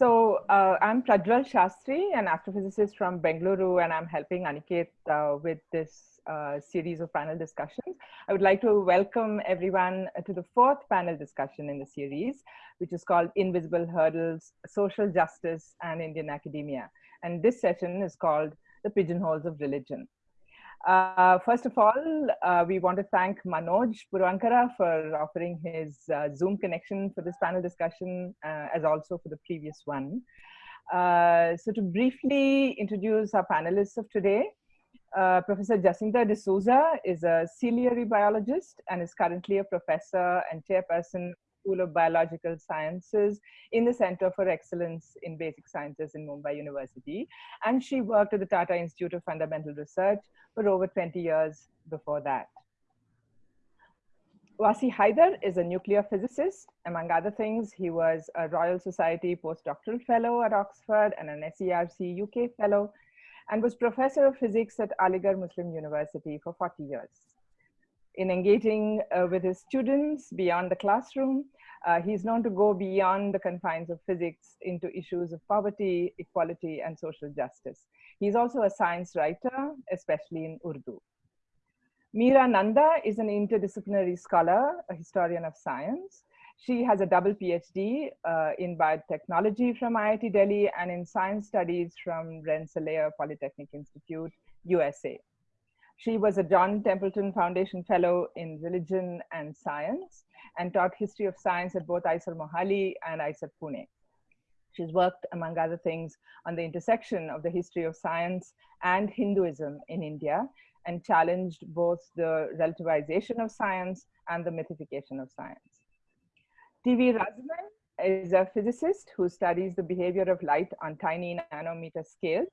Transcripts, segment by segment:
So uh, I'm Prajwal Shastri, an astrophysicist from Bengaluru, and I'm helping Aniket uh, with this uh, series of panel discussions. I would like to welcome everyone to the fourth panel discussion in the series, which is called Invisible Hurdles, Social Justice and Indian Academia. And this session is called The Pigeonholes of Religion. Uh, first of all, uh, we want to thank Manoj Puravankara for offering his uh, Zoom connection for this panel discussion, uh, as also for the previous one. Uh, so to briefly introduce our panelists of today, uh, Professor Jacinta de Souza is a ciliary biologist and is currently a professor and chairperson School of Biological Sciences in the Center for Excellence in Basic Sciences in Mumbai University. And she worked at the Tata Institute of Fundamental Research for over 20 years before that. Wasi Haider is a nuclear physicist. Among other things, he was a Royal Society postdoctoral fellow at Oxford and an SERC UK fellow, and was professor of physics at Aligarh Muslim University for 40 years. In engaging uh, with his students beyond the classroom, uh, he's known to go beyond the confines of physics into issues of poverty, equality, and social justice. He's also a science writer, especially in Urdu. Meera Nanda is an interdisciplinary scholar, a historian of science. She has a double PhD uh, in biotechnology from IIT Delhi and in science studies from Rensselaer Polytechnic Institute, USA. She was a John Templeton Foundation Fellow in Religion and Science and taught history of science at both IISER Mohali and IISER Pune. She's worked, among other things, on the intersection of the history of science and Hinduism in India and challenged both the relativization of science and the mythification of science. T.V. Raziman is a physicist who studies the behavior of light on tiny nanometer scale.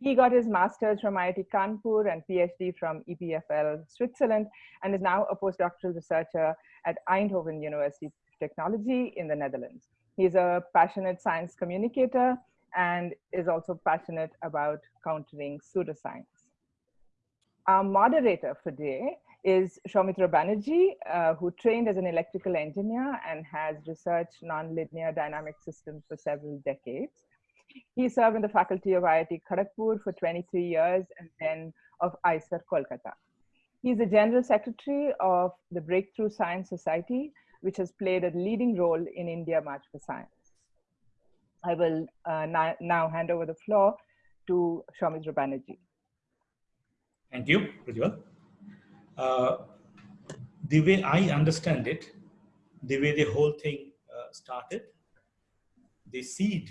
He got his master's from IIT Kanpur and PhD from EPFL Switzerland and is now a postdoctoral researcher at Eindhoven University of Technology in the Netherlands. He's a passionate science communicator and is also passionate about countering pseudoscience. Our moderator for today is Soumitra Banerjee, uh, who trained as an electrical engineer and has researched nonlinear dynamic systems for several decades. He served in the faculty of IIT Kharagpur for 23 years and then of IISER Kolkata. He's the general secretary of the Breakthrough Science Society, which has played a leading role in India March for Science. I will uh, now hand over the floor to Soumitra Banerjee. Thank you, Prajwal. Uh, the way I understand it, the way the whole thing uh, started, the seed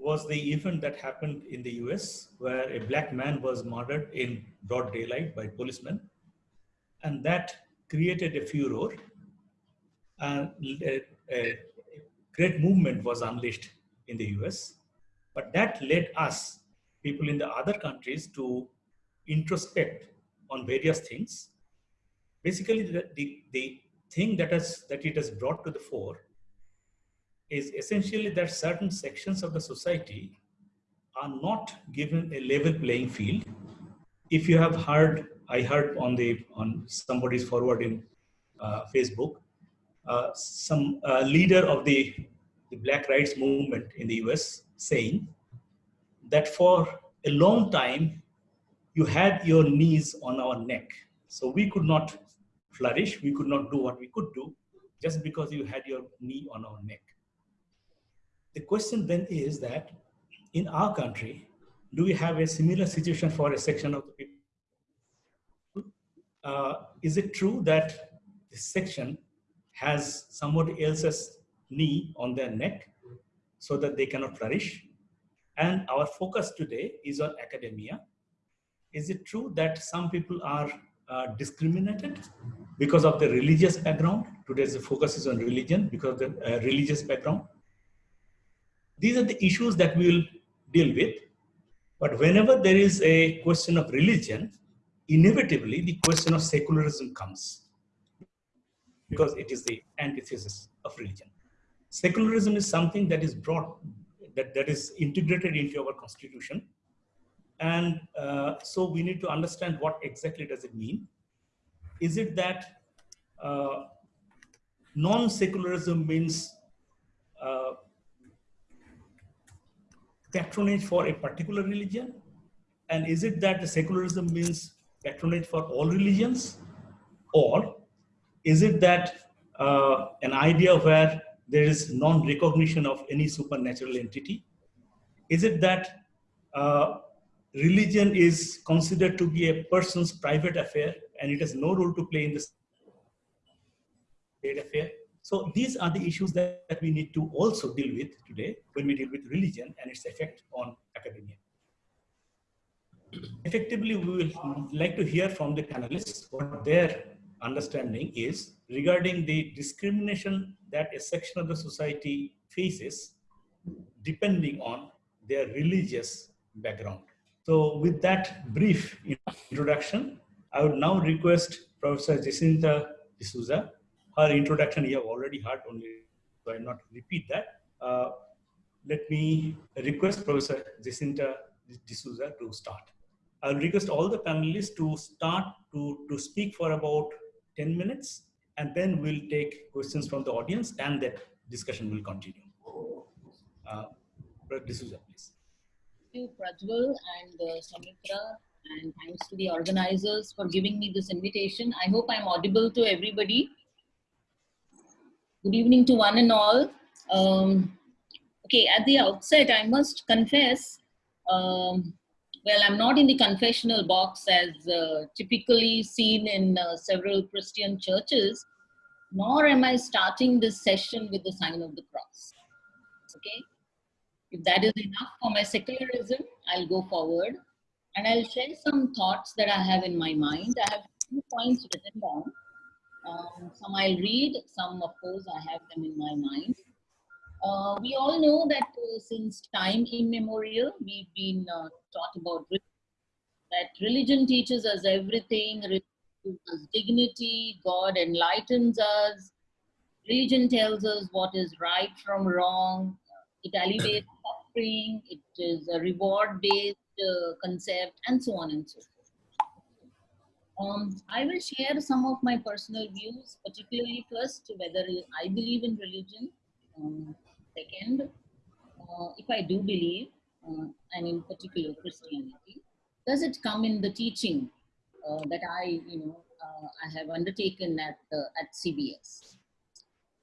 was the event that happened in the US where a black man was murdered in broad daylight by policemen. And that created a furor and a, a great movement was unleashed in the US. But that led us, people in the other countries, to introspect on various things. Basically, the, the, the thing that, has, that it has brought to the fore is essentially that certain sections of the society are not given a level playing field. If you have heard, I heard on the on somebody's forward in uh, Facebook, uh, some uh, leader of the, the Black Rights Movement in the US saying that for a long time, you had your knees on our neck. So we could not flourish, we could not do what we could do just because you had your knee on our neck. The question then is that in our country, do we have a similar situation for a section of the people? Uh, is it true that this section has somebody else's knee on their neck so that they cannot flourish. And our focus today is on academia. Is it true that some people are uh, discriminated because of the religious background? Today's focus is on religion because of the uh, religious background. These are the issues that we will deal with. But whenever there is a question of religion, inevitably the question of secularism comes because it is the antithesis of religion. Secularism is something that is brought, that, that is integrated into our constitution. And uh, so we need to understand what exactly does it mean. Is it that uh, non-secularism means uh, patronage for a particular religion? And is it that the secularism means patronage for all religions? Or is it that uh, an idea where there is non-recognition of any supernatural entity? Is it that uh, religion is considered to be a person's private affair and it has no role to play in the state affair? So these are the issues that, that we need to also deal with today when we deal with religion and its effect on academia. Effectively, we will like to hear from the panelists what their understanding is regarding the discrimination that a section of the society faces depending on their religious background. So with that brief introduction, I would now request Professor Jacinta D'Souza. Her introduction you have already heard only, so I will not repeat that. Uh, let me request Professor Jacinta D'Souza to start. I'll request all the panelists to start to, to speak for about 10 minutes, and then we'll take questions from the audience and that discussion will continue. Uh, D'Souza, please. Thank you, Prajwal and uh, Soumitra, and thanks to the organizers for giving me this invitation. I hope I'm audible to everybody. Good evening to one and all. Um, okay, at the outset, I must confess um, well, I'm not in the confessional box as uh, typically seen in uh, several Christian churches, nor am I starting this session with the sign of the cross. Okay? If that is enough for my secularism, I'll go forward and I'll share some thoughts that I have in my mind. I have two points written down. Um, some I'll read, some, of course, I have them in my mind. Uh, we all know that uh, since time immemorial, we've been uh, taught about that religion teaches us everything, religion gives us dignity, God enlightens us, religion tells us what is right from wrong, it alleviates suffering, it is a reward-based uh, concept, and so on and so forth. Um, I will share some of my personal views, particularly first whether I believe in religion, um, Second, uh, if I do believe, uh, and in particular Christianity, does it come in the teaching uh, that I, you know, uh, I have undertaken at at CEBS?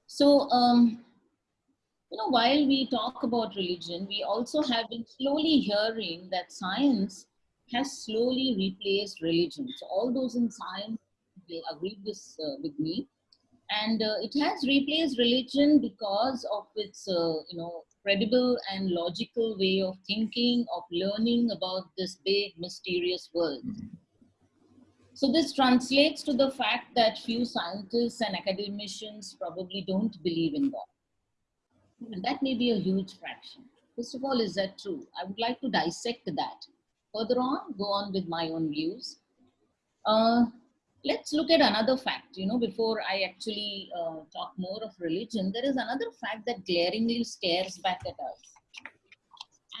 So, um, you know, while we talk about religion, we also have been slowly hearing that science has slowly replaced religion. So, all those in science they agree this uh, with me. And uh, it has replaced religion because of its uh, you know credible and logical way of thinking of learning about this big mysterious world. So this translates to the fact that few scientists and academicians probably don't believe in god. And that may be a huge fraction. First of all is that true? I would like to dissect that further on go on with my own views. Uh, let's look at another fact you know before i actually uh, talk more of religion there is another fact that glaringly stares back at us.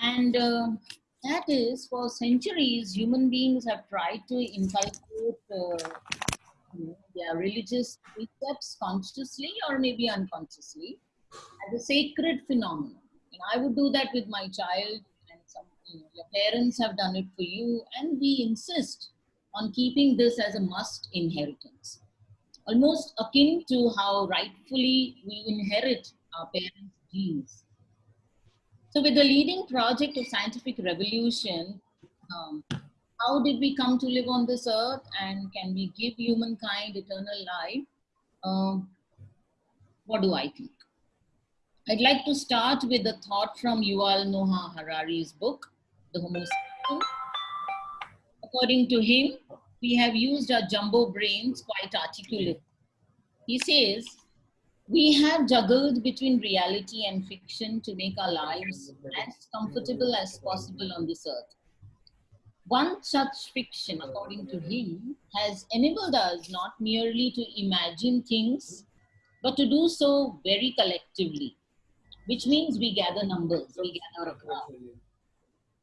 And uh, that is for centuries human beings have tried to inculcate uh, their religious precepts consciously or maybe unconsciously as a sacred phenomenon. And i would do that with my child you know, your parents have done it for you and we insist on keeping this as a must inheritance, almost akin to how rightfully we inherit our parents' genes. So with the leading project of scientific revolution, um, how did we come to live on this earth and can we give humankind eternal life? Um, what do I think? I'd like to start with a thought from Yuval Noah Harari's book, The. According to him, we have used our jumbo brains quite articulately. He says, we have juggled between reality and fiction to make our lives as comfortable as possible on this earth. One such fiction, according to him, has enabled us not merely to imagine things, but to do so very collectively, which means we gather numbers, we gather a crowd.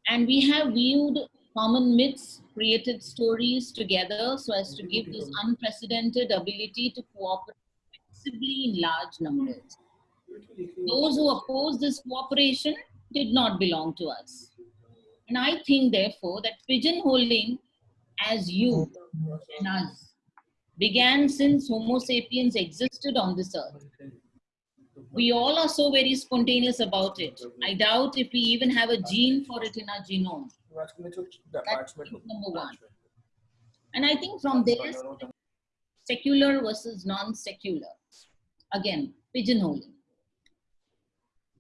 And we have viewed common myths, created stories together so as to give this unprecedented ability to cooperate flexibly in large numbers. Those who oppose this cooperation did not belong to us. And I think, therefore, that pigeonholing as you and us began since Homo sapiens existed on this earth. We all are so very spontaneous about it. I doubt if we even have a gene for it in our genome. That's number one. And I think from there, secular versus non-secular. Again, pigeonholing.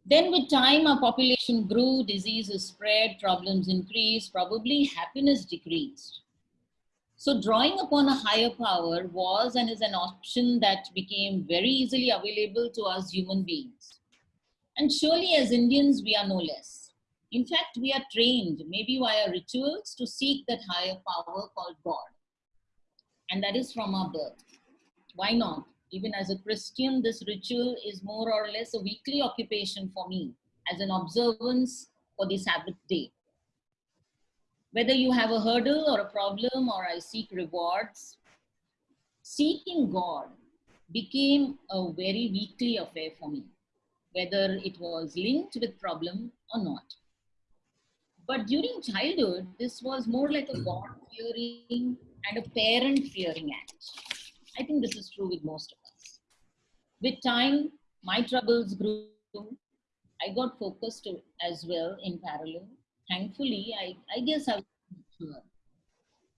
Then with time, our population grew, diseases spread, problems increased, probably happiness decreased. So drawing upon a higher power was and is an option that became very easily available to us human beings. And surely as Indians, we are no less. In fact, we are trained, maybe via rituals, to seek that higher power called God. And that is from our birth. Why not? Even as a Christian, this ritual is more or less a weekly occupation for me as an observance for the Sabbath day. Whether you have a hurdle or a problem or I seek rewards, seeking God became a very weekly affair for me, whether it was linked with problem or not. But during childhood, this was more like a God fearing and a parent fearing act. I think this is true with most of us. With time, my troubles grew. I got focused as well in parallel. Thankfully, I, I guess I was mature.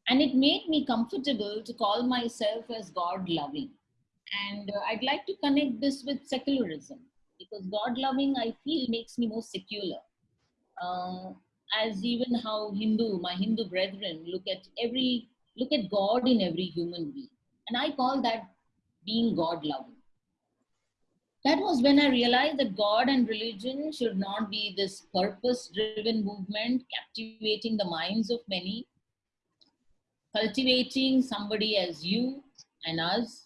And it made me comfortable to call myself as God loving. And uh, I'd like to connect this with secularism because God loving, I feel, makes me more secular. Uh, as even how Hindu, my Hindu brethren, look at every look at God in every human being. And I call that being God loving. That was when I realized that God and religion should not be this purpose driven movement captivating the minds of many, cultivating somebody as you and us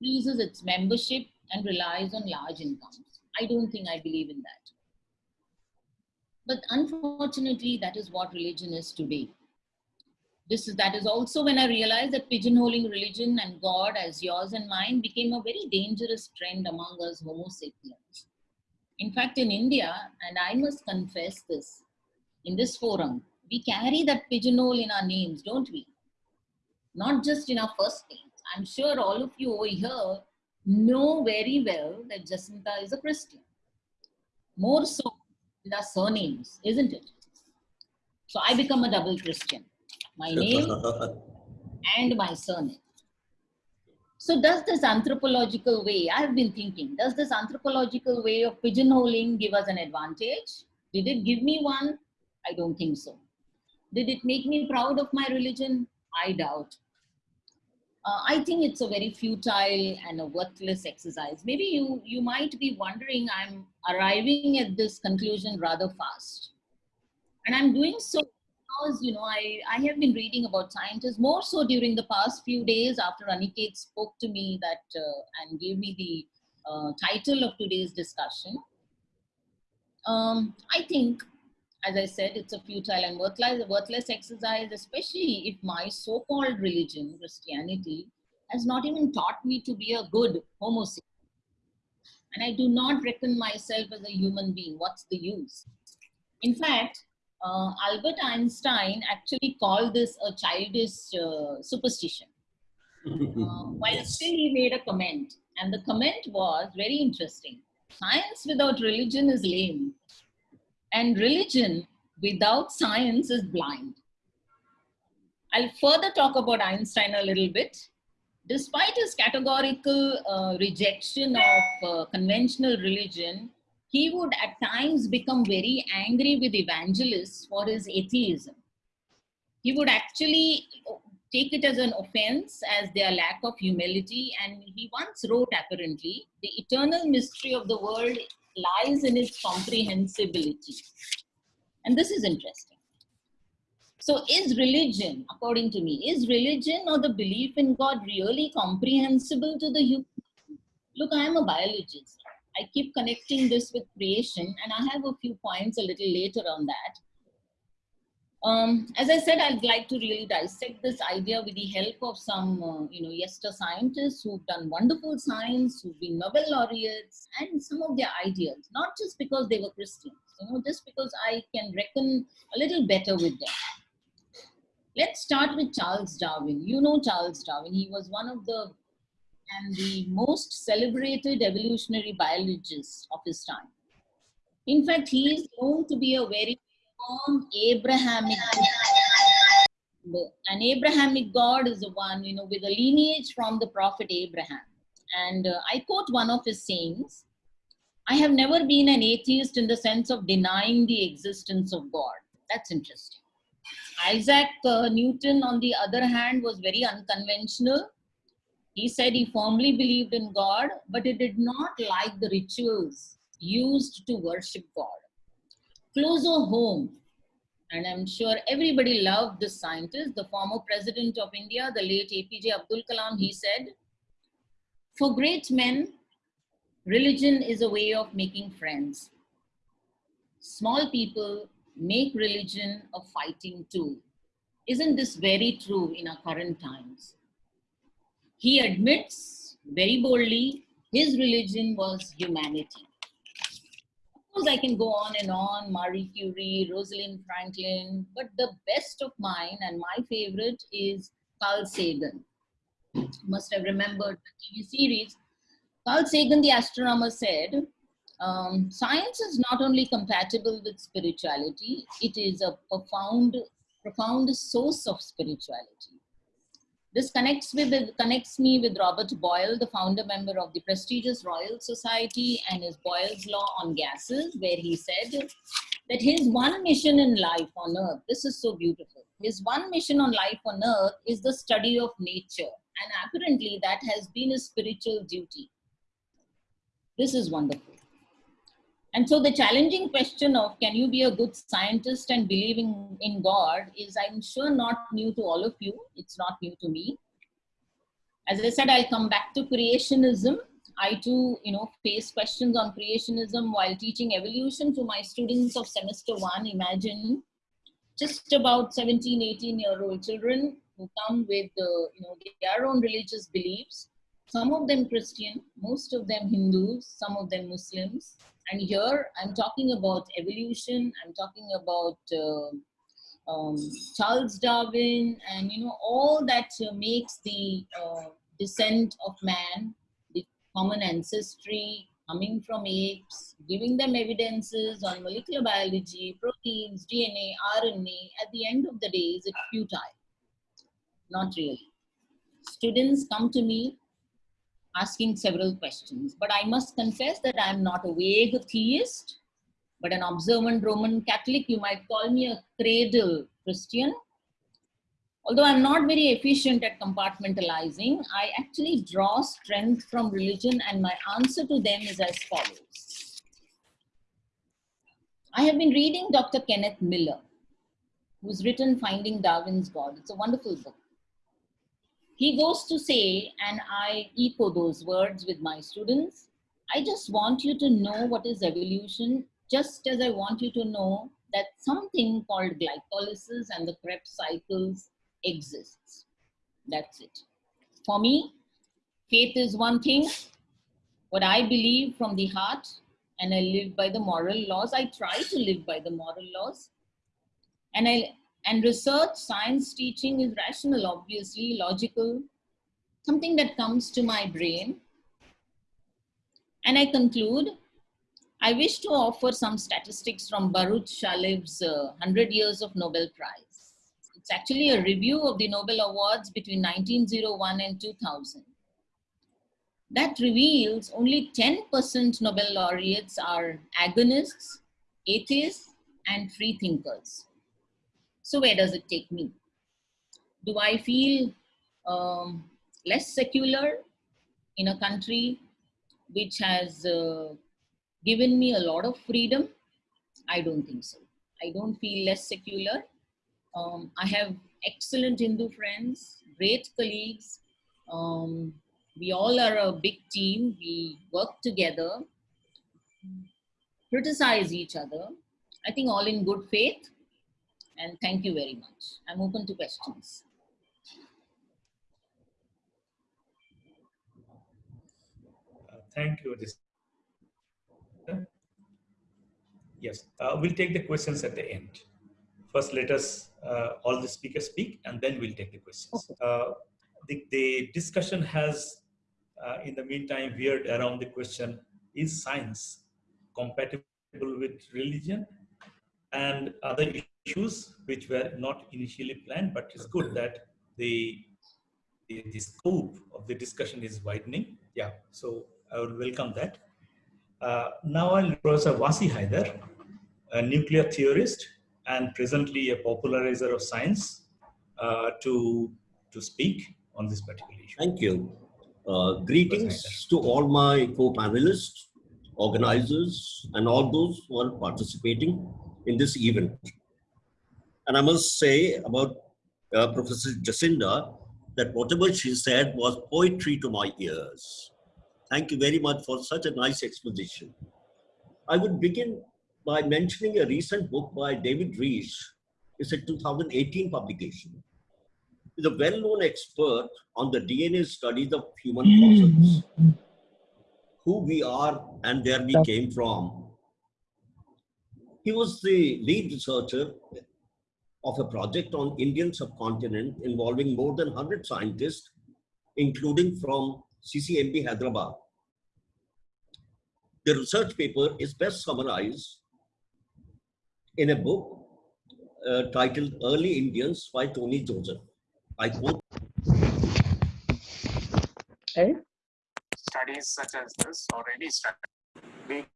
increases its membership and relies on large incomes. I don't think I believe in that. But unfortunately, that is what religion is today this is that is also when I realized that pigeonholing religion and God as yours and mine became a very dangerous trend among us Homo sapiens. In fact, in India, and I must confess this, in this forum, we carry that pigeonhole in our names, don't we? Not just in our first names. I'm sure all of you over here know very well that Jacinta is a Christian. More so in our surnames, isn't it? So I become a double Christian my name and my surname. So does this anthropological way, I've been thinking, does this anthropological way of pigeonholing give us an advantage? Did it give me one? I don't think so. Did it make me proud of my religion? I doubt. Uh, I think it's a very futile and a worthless exercise. Maybe you, you might be wondering, I'm arriving at this conclusion rather fast. And I'm doing so because you know I, I have been reading about scientists more so during the past few days after Aniket spoke to me that uh, and gave me the uh, title of today's discussion. Um, I think, as I said, it's a futile and worthless, worthless exercise, especially if my so-called religion, Christianity, has not even taught me to be a good Homo sapien. And I do not reckon myself as a human being. What's the use? In fact, uh, Albert Einstein actually called this a childish uh, superstition. Uh, while still he made a comment, and the comment was very interesting. Science without religion is lame, and religion without science is blind. I'll further talk about Einstein a little bit. Despite his categorical uh, rejection of uh, conventional religion, he would at times become very angry with evangelists for his atheism. He would actually take it as an offense as their lack of humility. And he once wrote apparently, the eternal mystery of the world lies in its comprehensibility. And this is interesting. So is religion, according to me, is religion or the belief in God really comprehensible to the human? Look, I am a biologist. I keep connecting this with creation, and I have a few points a little later on that. Um, as I said, I'd like to really dissect this idea with the help of some, uh, you know, yester scientists who've done wonderful science, who've been Nobel laureates, and some of their ideas, not just because they were Christians, you know, just because I can reckon a little better with them. Let's start with Charles Darwin. You know Charles Darwin. He was one of the and the most celebrated evolutionary biologist of his time. In fact, he is known to be a very firm Abrahamic God. An Abrahamic God is the one, you know, with a lineage from the prophet Abraham. And uh, I quote one of his sayings I have never been an atheist in the sense of denying the existence of God. That's interesting. Isaac uh, Newton, on the other hand, was very unconventional. He said he firmly believed in God, but he did not like the rituals used to worship God. Closer home, and I'm sure everybody loved this scientist, the former president of India, the late APJ Abdul Kalam, he said, For great men, religion is a way of making friends. Small people make religion a fighting tool. Isn't this very true in our current times? He admits very boldly his religion was humanity. Of course, I can go on and on Marie Curie, Rosalind Franklin, but the best of mine and my favorite is Carl Sagan. You must have remembered the TV series. Carl Sagan, the astronomer, said um, science is not only compatible with spirituality, it is a profound, profound source of spirituality. This connects, with, connects me with Robert Boyle, the founder member of the prestigious Royal Society and his Boyle's Law on Gases, where he said that his one mission in life on earth, this is so beautiful, his one mission on life on earth is the study of nature. And apparently that has been his spiritual duty. This is wonderful. And so the challenging question of can you be a good scientist and believing in God is I'm sure not new to all of you. It's not new to me. As I said, I'll come back to creationism. I too, you know, face questions on creationism while teaching evolution to my students of semester one. Imagine just about 17, 18 year old children who come with, uh, you know, their own religious beliefs. Some of them Christian, most of them Hindus, some of them Muslims, and here I'm talking about evolution, I'm talking about uh, um, Charles Darwin, and you know, all that uh, makes the uh, descent of man, the common ancestry, coming from apes, giving them evidences on molecular biology, proteins, DNA, RNA, at the end of the day, is it futile? Not really. Students come to me asking several questions. But I must confess that I'm not a vague theist, but an observant Roman Catholic. You might call me a cradle Christian. Although I'm not very efficient at compartmentalizing, I actually draw strength from religion and my answer to them is as follows. I have been reading Dr. Kenneth Miller, who's written Finding Darwin's God. It's a wonderful book he goes to say, and I echo those words with my students, I just want you to know what is evolution, just as I want you to know that something called glycolysis and the Krebs cycles exists. That's it. For me, faith is one thing, what I believe from the heart, and I live by the moral laws. I try to live by the moral laws. And I and research, science teaching is rational, obviously, logical, something that comes to my brain. And I conclude, I wish to offer some statistics from Baruch Shalev's uh, 100 Years of Nobel Prize. It's actually a review of the Nobel Awards between 1901 and 2000. That reveals only 10% Nobel laureates are agonists, atheists, and free thinkers. So where does it take me? Do I feel um, less secular in a country which has uh, given me a lot of freedom? I don't think so. I don't feel less secular. Um, I have excellent Hindu friends, great colleagues. Um, we all are a big team. We work together, criticize each other. I think all in good faith And thank you very much. I'm open to questions. Uh, thank you. Yes, uh, we'll take the questions at the end. First, let us, uh, all the speakers speak, and then we'll take the questions. Okay. Uh, the, the discussion has, uh, in the meantime, veered around the question, is science compatible with religion? And other issues which were not initially planned, but it's good that the, the, the scope of the discussion is widening. Yeah, so I would welcome that. Uh, now I'll Professor Wasi Haider, a nuclear theorist and presently a popularizer of science, uh, to, to speak on this particular issue. Thank you. Uh, greetings to all my co-panelists, organizers, and all those who are participating in this event. And I must say about uh, Professor Jacinta that whatever she said was poetry to my ears. Thank you very much for such a nice exposition. I would begin by mentioning a recent book by David Reich. It's a 2018 publication. He's a well-known expert on the DNA studies of human fossils, who we are and where we came from. He was the lead researcher of a project on Indian subcontinent involving more than 100 scientists, including from CCMB Hyderabad. The research paper is best summarized in a book uh, titled Early Indians by Tony Joseph. I quote, Hey? studies such as this already started. We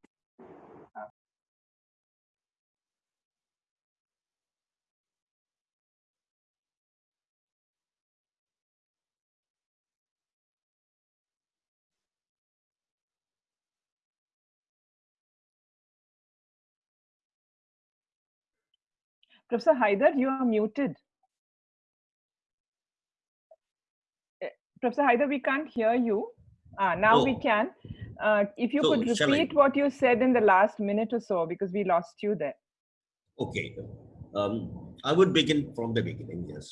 Professor Haider, you are muted. Eh, Professor Haider, we can't hear you. Ah, now we Oh. can. Uh, if you So, could repeat what you said in the last minute or so, because we lost you there. okay. Um, I would begin from the beginning, yes.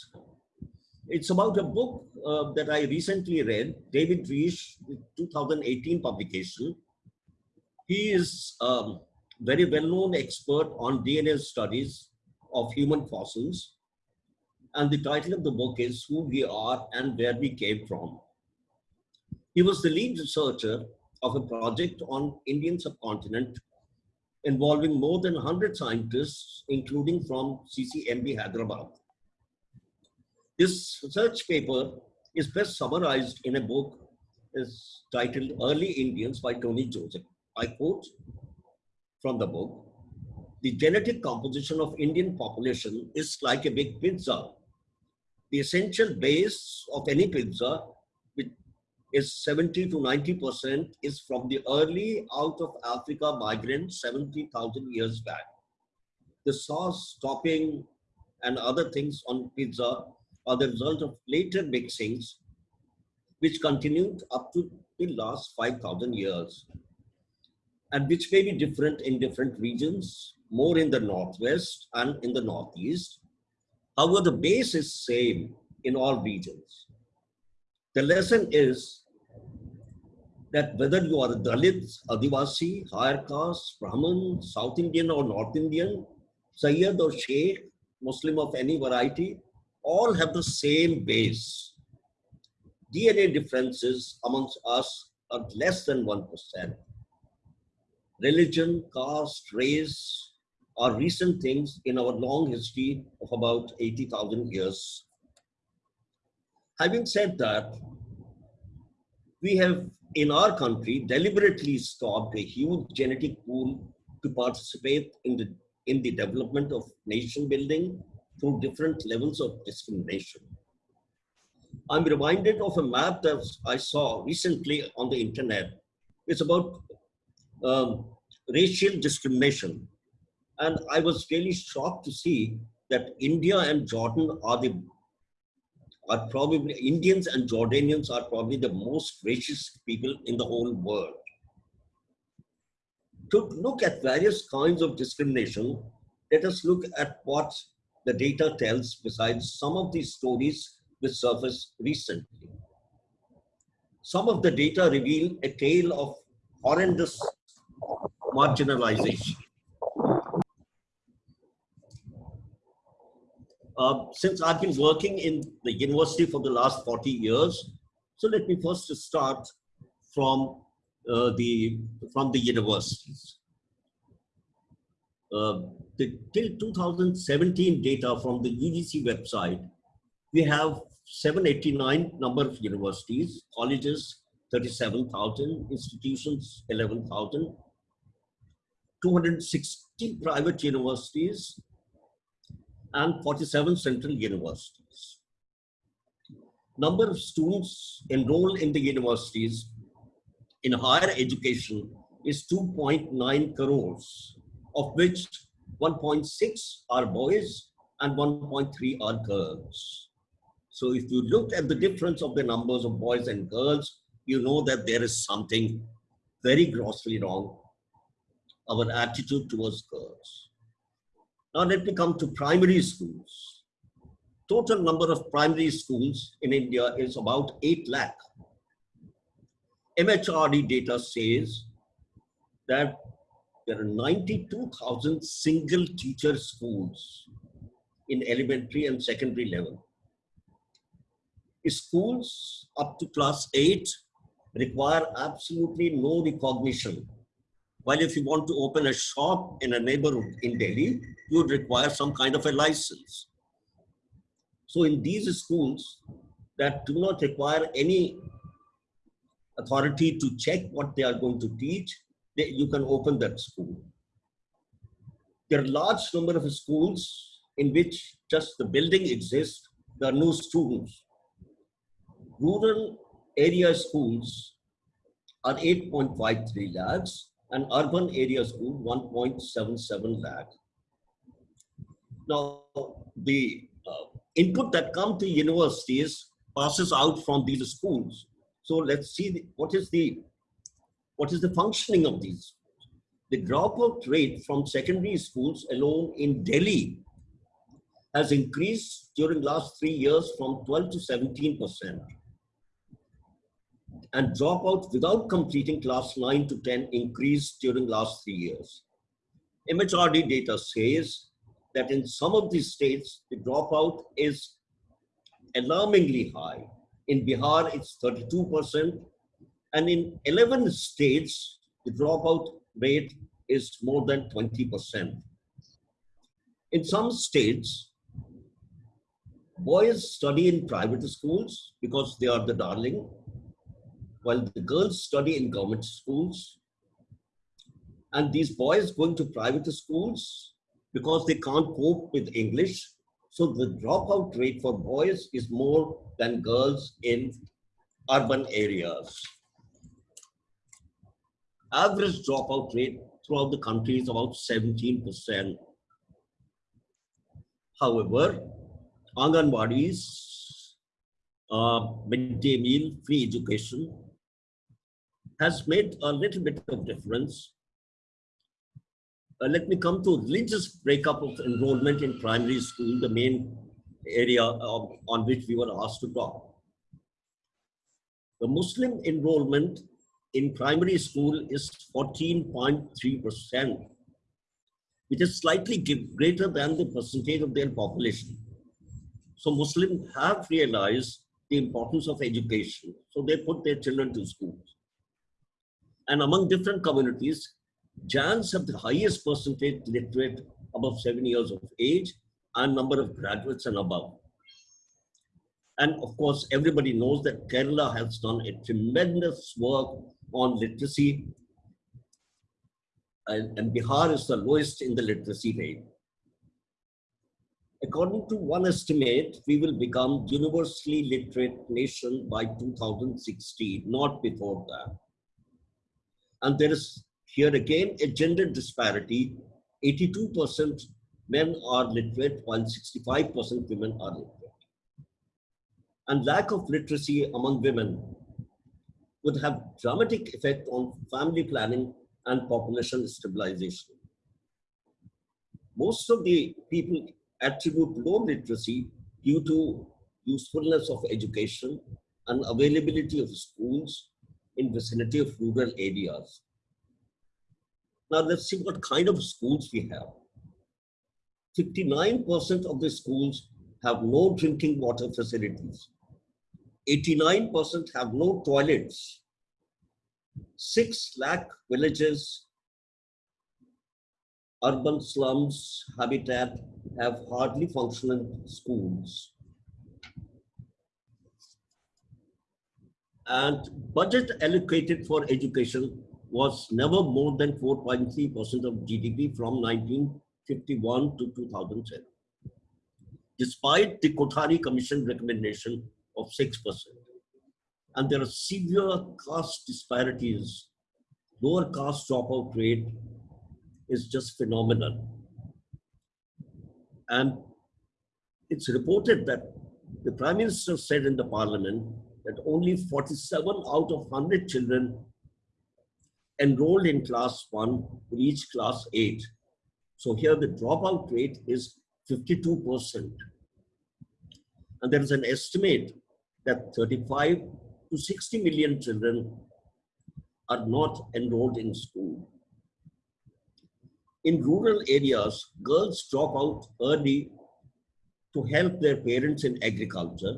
It's about a book uh, that I recently read, David Reich, 2018 publication. He is a very well-known expert on DNA studies of human fossils. And the title of the book is Who We Are and Where We Came From. He was the lead researcher of a project on Indian subcontinent involving more than 100 scientists, including from CCMB Hyderabad. This research paper is best summarized in a book is titled Early Indians by Tony Joseph. I quote from the book, the genetic composition of Indian population is like a big pizza. The essential base of any pizza, which is 70 to 90% is from the early out of Africa migrants 70,000 years back. The sauce, topping, and other things on pizza are the result of later mixings, which continued up to the last 5,000 years, and which may be different in different regions, more in the northwest and in the northeast. However, the base is same in all regions. The lesson is that whether you are a Dalit, Adivasi, higher caste, Brahmin, South Indian or North Indian, Sayyid or Sheikh, Muslim of any variety, all have the same base. DNA differences amongst us are less than 1%. Religion, caste, race are recent things in our long history of about 80,000 years. Having said that, we have in our country deliberately stopped a huge genetic pool to participate in the, in the development of nation building through different levels of discrimination. I'm reminded of a map that I saw recently on the internet. It's about um, racial discrimination. And I was really shocked to see that India and Jordan are the are probably Indians and Jordanians are probably the most racist people in the whole world. To look at various kinds of discrimination, let us look at what the data tells besides some of these stories which surfaced recently. Some of the data reveal a tale of horrendous marginalization. Uh, since I've been working in the university for the last 40 years, so let me first start from uh, the from the universities. Uh, the, till 2017 data from the UGC website, we have 789 number of universities, colleges 37,000, institutions 11,000, 260 private universities, and 47 central universities. Number of students enrolled in the universities in higher education is 2.9 crores, of which 1.6 are boys and 1.3 are girls. So if you look at the difference of the numbers of boys and girls, you know that there is something very grossly wrong, our attitude towards girls. Now let me come to primary schools. Total number of primary schools in India is about 8 lakh. MHRD data says that there are 92,000 single teacher schools in elementary and secondary level. Schools up to class 8 require absolutely no recognition. While if you want to open a shop in a neighborhood in Delhi, you would require some kind of a license. So in these schools that do not require any authority to check what they are going to teach, they, you can open that school. There are large number of schools in which just the building exists, there are no students. Rural area schools are 8.53 lakhs and urban area schools 1.77 lakh. Now, the uh, input that come to universities passes out from these schools. So let's see the, what is the what is the functioning of these. The dropout rate from secondary schools alone in Delhi has increased during last three years from 12 to 17 percent and dropout without completing class 9 to 10 increased during last three years. MHRD data says that in some of these states, the dropout is alarmingly high. In Bihar, it's 32%. And in 11 states, the dropout rate is more than 20%. In some states, boys study in private schools because they are the darling while the girls study in government schools. And these boys going to private schools because they can't cope with English. So the dropout rate for boys is more than girls in urban areas. Average dropout rate throughout the country is about 17%. However, Anganwadis, uh, midday meal, free education, has made a little bit of difference. Uh, let me come to religious breakup of enrollment in primary school, the main area of, on which we were asked to talk. The Muslim enrollment in primary school is 14.3%, which is slightly greater than the percentage of their population. So Muslims have realized the importance of education. So they put their children to schools. And among different communities, Jains have the highest percentage literate above seven years of age and number of graduates and above. And of course, everybody knows that Kerala has done a tremendous work on literacy. And, and Bihar is the lowest in the literacy rate. According to one estimate, we will become universally literate nation by 2016, not before that. And there is here again a gender disparity. 82% men are literate while 65% women are literate. And lack of literacy among women would have dramatic effect on family planning and population stabilization. Most of the people attribute low literacy due to usefulness of education and availability of schools in vicinity of rural areas. Now let's see what kind of schools we have. 59% of the schools have no drinking water facilities. 89% have no toilets. 6 lakh villages, urban slums, habitat have hardly functioning schools. And budget allocated for education was never more than 4.3% of GDP from 1951 to 2010, despite the Kothari Commission recommendation of 6%. And there are severe caste disparities. Lower caste dropout rate is just phenomenal. And it's reported that the Prime Minister said in the Parliament that only 47 out of 100 children enrolled in class 1 reach class 8. So here the dropout rate is 52%. And there is an estimate that 35 to 60 million children are not enrolled in school. In rural areas, girls drop out early to help their parents in agriculture.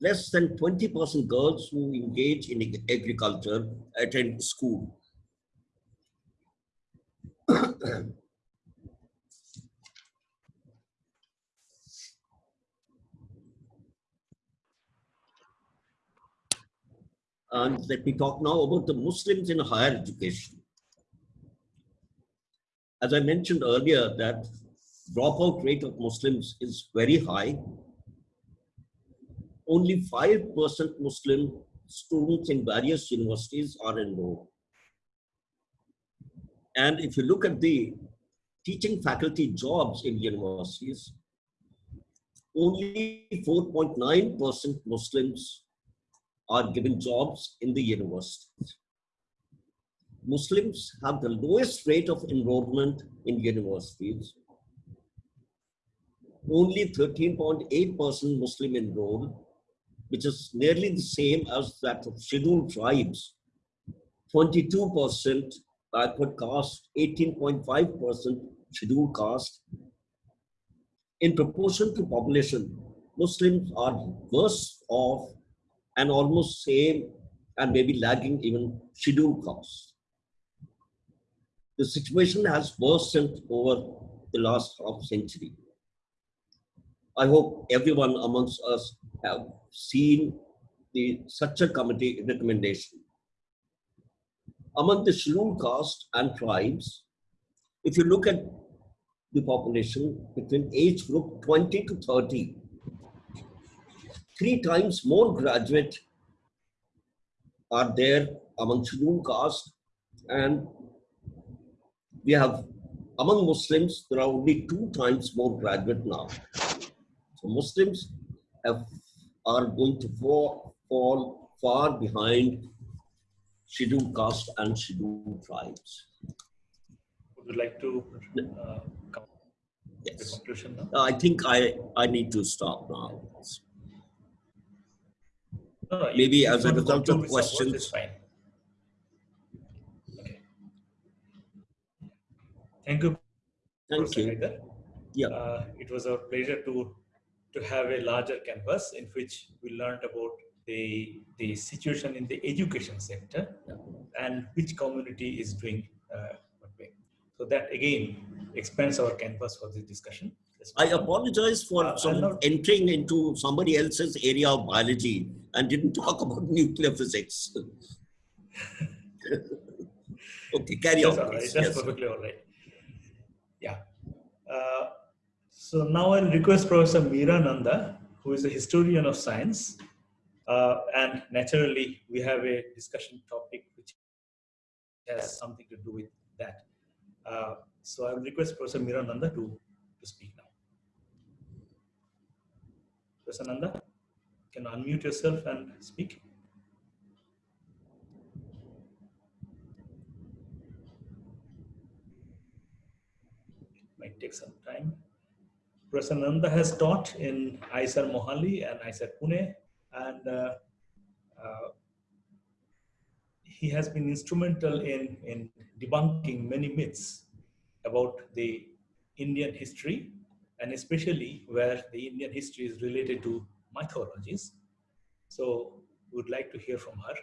Less than 20% girls who engage in agriculture attend school. and let me talk now about the Muslims in higher education. As I mentioned earlier, that dropout rate of Muslims is very high. Only 5% Muslim students in various universities are enrolled. And if you look at the teaching faculty jobs in universities, only 4.9% Muslims are given jobs in the universities. Muslims have the lowest rate of enrollment in universities. Only 13.8% Muslim enrolled, which is nearly the same as that of scheduled tribes. 22% backward caste, 18.5% scheduled caste. In proportion to population, Muslims are worse off and almost same and maybe lagging even scheduled caste the situation has worsened over the last half century. I hope everyone amongst us have seen the Sachar committee recommendation. Among the scheduled caste and tribes, if you look at the population between age group 20 to 30, three times more graduate are there among scheduled caste and we have among Muslims, there are only two times more graduate now. Muslims have, are going to fall, fall far behind scheduled caste and scheduled tribes. Would you like to uh, come yes. to conclusion now? I think I, I need to stop now. No, no, Maybe as a result of questions. Thank you. Thank you. Yeah. Uh, it was a pleasure to to have a larger canvas in which we learned about the the situation in the education sector and which community is doing uh, what way. So that again expands our canvas for this discussion. I apologize for uh, some entering into somebody else's area of biology and didn't talk about nuclear physics. okay, carry That's on. Right. That's yes. perfectly all right. Yeah. Uh, so now I'll request Professor Meera Nanda, who is a historian of science. Uh, and naturally, we have a discussion topic which has something to do with that. Uh, so I will request Professor Meera Nanda to, to speak now. Professor Nanda, can you unmute yourself and speak? It might take some time. Prasananda has taught in IISER Mohali and IISER Pune, and uh, uh, he has been instrumental in, in debunking many myths about the Indian history, and especially where the Indian history is related to mythologies. So we would like to hear from her.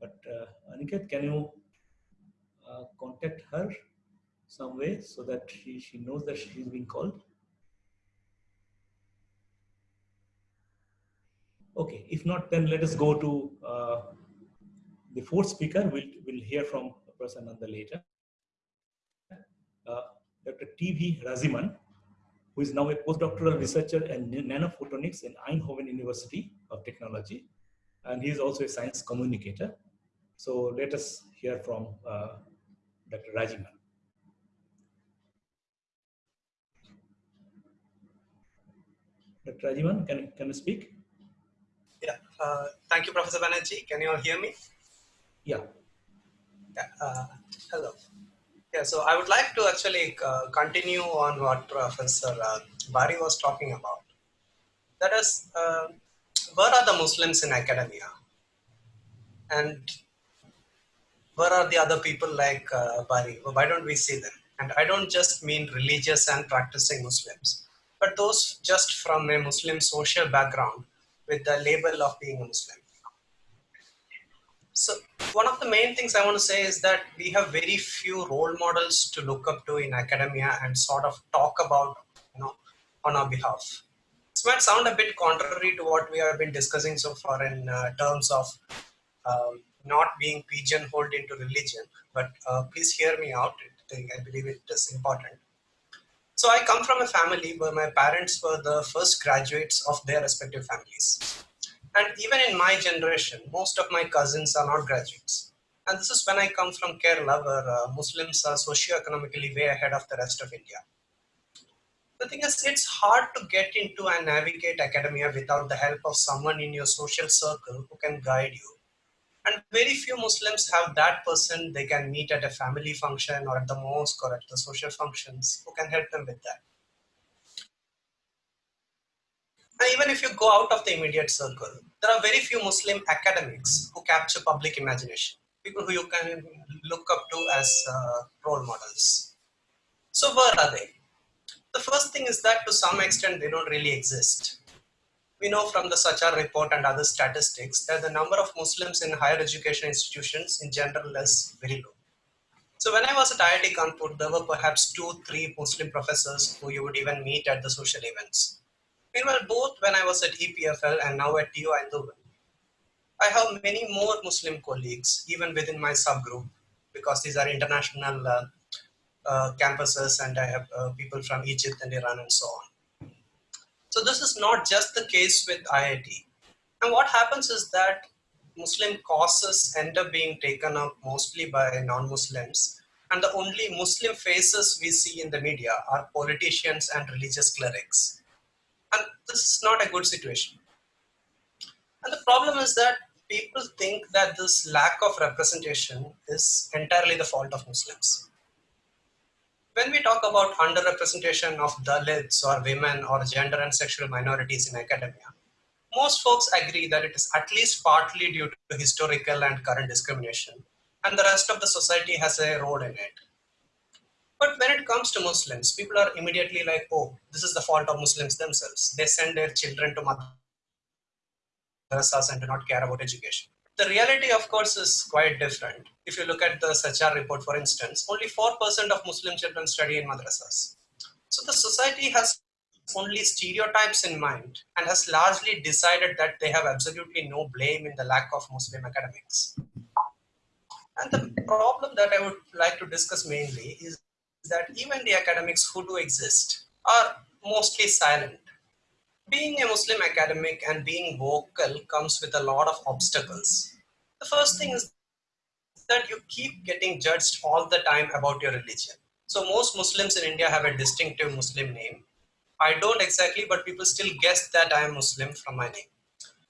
But uh, Aniket, can you uh, contact her some way so that she, she knows that she's being called? Okay, if not, then let us go to uh, the fourth speaker. We'll, we'll hear from Prasananda later. Uh, Dr. T.V. Raziman, who is now a postdoctoral researcher in nanophotonics in Eindhoven University of Technology. And he is also a science communicator. So let us hear from uh, Dr. Rajiman. Dr. Rajiman, can, can you speak? Uh, thank you, Professor Banerjee. Can you all hear me? Yeah. Yeah, uh, hello. Yeah, so I would like to actually uh, continue on what Professor uh, Bari was talking about. That is, uh, where are the Muslims in academia? And where are the other people like uh, Bari? Why don't we see them? And I don't just mean religious and practicing Muslims, but those just from a Muslim social background with the label of being a Muslim. So one of the main things I want to say is that we have very few role models to look up to in academia and sort of talk about, you know, on our behalf. This might sound a bit contrary to what we have been discussing so far in uh, terms of um, not being pigeonholed into religion, but uh, please hear me out. I believe it is important. So I come from a family where my parents were the first graduates of their respective families. And even in my generation, most of my cousins are not graduates. And this is when I come from Kerala, where uh, Muslims are socio-economically way ahead of the rest of India. The thing is, it's hard to get into and navigate academia without the help of someone in your social circle who can guide you. And very few Muslims have that person they can meet at a family function or at the mosque or at the social functions who can help them with that. And even if you go out of the immediate circle, there are very few Muslim academics who capture public imagination, people who you can look up to as uh, role models. So where are they? The first thing is that to some extent they don't really exist. We know from the Sachar report and other statistics that the number of Muslims in higher education institutions in general is very low. So when I was at IIT Kanpur, there were perhaps two, three Muslim professors who you would even meet at the social events. Meanwhile, both when I was at EPFL and now at TU Eindhoven, I have many more Muslim colleagues, even within my subgroup, because these are international uh, uh, campuses and I have uh, people from Egypt and Iran and so on. So this is not just the case with IIT. And what happens is that Muslim causes end up being taken up mostly by non-Muslims and the only Muslim faces we see in the media are politicians and religious clerics. And this is not a good situation. And the problem is that people think that this lack of representation is entirely the fault of Muslims. When we talk about underrepresentation of Dalits or women or gender and sexual minorities in academia, most folks agree that it is at least partly due to historical and current discrimination, and the rest of the society has a role in it. But when it comes to Muslims, people are immediately like, oh, this is the fault of Muslims themselves. They send their children to madrasas and do not care about education. The reality, of course, is quite different. If you look at the Sachar report, for instance, only 4% of Muslim children study in madrasas. So the society has only stereotypes in mind and has largely decided that they have absolutely no blame in the lack of Muslim academics. And the problem that I would like to discuss mainly is that even the academics who do exist are mostly silent. Being a Muslim academic and being vocal comes with a lot of obstacles. The first thing is that you keep getting judged all the time about your religion. So most Muslims in India have a distinctive Muslim name. I don't exactly, but people still guess that I am Muslim from my name.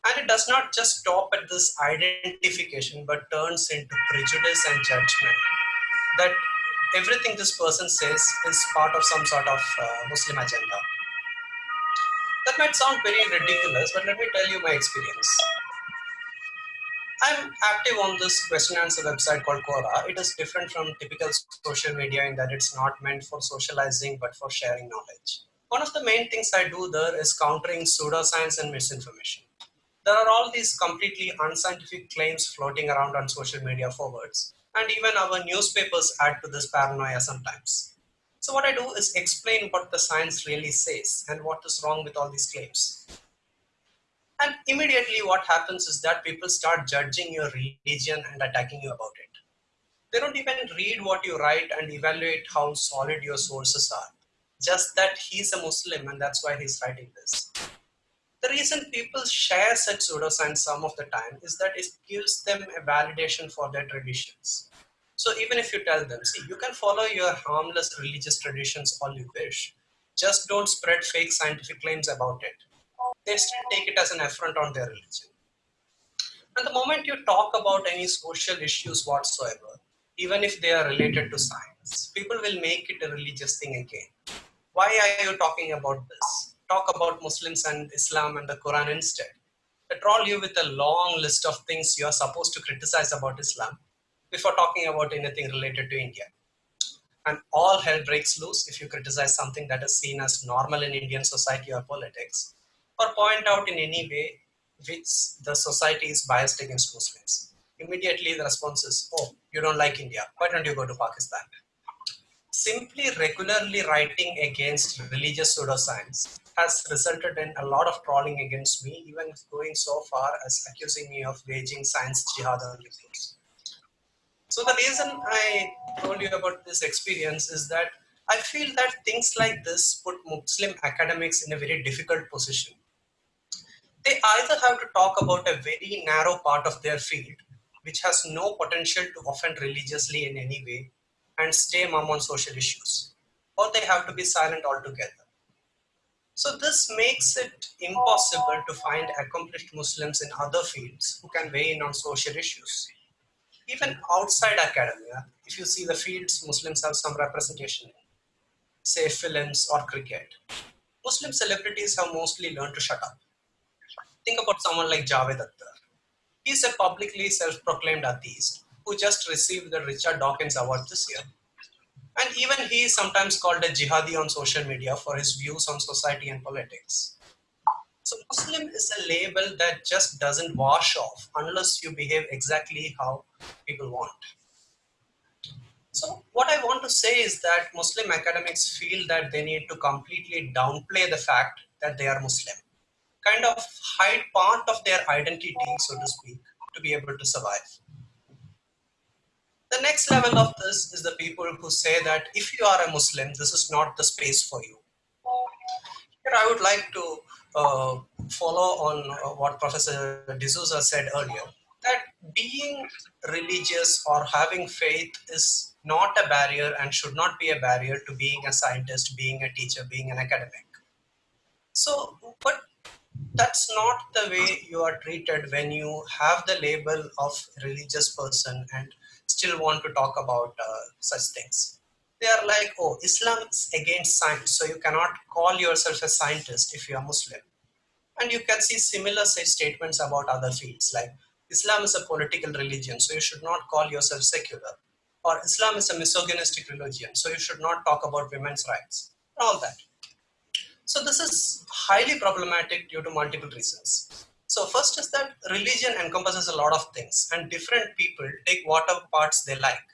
And it does not just stop at this identification, but turns into prejudice and judgment. That everything this person says is part of some sort of uh, Muslim agenda. That might sound very ridiculous, but let me tell you my experience. I'm active on this question answer website called Quora. It is different from typical social media in that it's not meant for socializing but for sharing knowledge. One of the main things I do there is countering pseudoscience and misinformation. There are all these completely unscientific claims floating around on social media forwards, and even our newspapers add to this paranoia sometimes. So what I do is explain what the science really says and what is wrong with all these claims. And immediately what happens is that people start judging your religion and attacking you about it. They don't even read what you write and evaluate how solid your sources are. Just that he's a Muslim and that's why he's writing this. The reason people share such pseudoscience some of the time is that it gives them a validation for their traditions. So even if you tell them, see, you can follow your harmless religious traditions all you wish, just don't spread fake scientific claims about it they still take it as an affront on their religion. And the moment you talk about any social issues whatsoever, even if they are related to science, people will make it a religious thing again. Why are you talking about this? Talk about Muslims and Islam and the Quran instead. They troll you with a long list of things you are supposed to criticize about Islam before talking about anything related to India. And all hell breaks loose if you criticize something that is seen as normal in Indian society or politics or point out in any way which the society is biased against Muslims. Immediately the response is, oh, you don't like India, why don't you go to Pakistan? Simply regularly writing against religious pseudoscience has resulted in a lot of trolling against me, even going so far as accusing me of waging science jihad on Muslims. So the reason I told you about this experience is that I feel that things like this put Muslim academics in a very difficult position they either have to talk about a very narrow part of their field, which has no potential to offend religiously in any way, and stay mum on social issues, or they have to be silent altogether. So this makes it impossible to find accomplished Muslims in other fields who can weigh in on social issues. Even outside academia, if you see the fields Muslims have some representation in, say films or cricket, Muslim celebrities have mostly learned to shut up think about someone like Javed Akhtar. He's a publicly self-proclaimed atheist who just received the Richard Dawkins Award this year. And even he is sometimes called a jihadi on social media for his views on society and politics. So Muslim is a label that just doesn't wash off unless you behave exactly how people want. So what I want to say is that Muslim academics feel that they need to completely downplay the fact that they are Muslim kind of hide part of their identity, so to speak, to be able to survive. The next level of this is the people who say that if you are a Muslim, this is not the space for you. Here I would like to uh, follow on uh, what Professor D'Souza said earlier, that being religious or having faith is not a barrier and should not be a barrier to being a scientist, being a teacher, being an academic. So, but that's not the way you are treated when you have the label of religious person and still want to talk about uh, such things. They are like, oh, Islam is against science, so you cannot call yourself a scientist if you are Muslim. And you can see similar statements about other fields like Islam is a political religion, so you should not call yourself secular. Or Islam is a misogynistic religion, so you should not talk about women's rights. All that. So this is highly problematic due to multiple reasons. So first is that religion encompasses a lot of things and different people take whatever parts they like.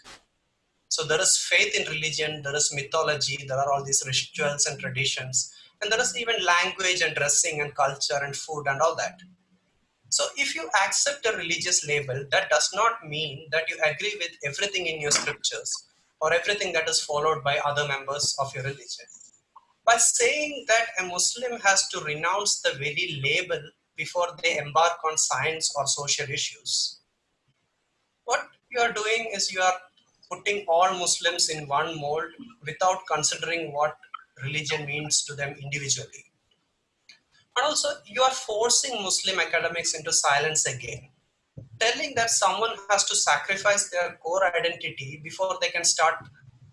So there is faith in religion, there is mythology, there are all these rituals and traditions, and there is even language and dressing and culture and food and all that. So if you accept a religious label, that does not mean that you agree with everything in your scriptures or everything that is followed by other members of your religion by saying that a Muslim has to renounce the very label before they embark on science or social issues. What you are doing is you are putting all Muslims in one mold without considering what religion means to them individually. And also, you are forcing Muslim academics into silence again, telling that someone has to sacrifice their core identity before they can start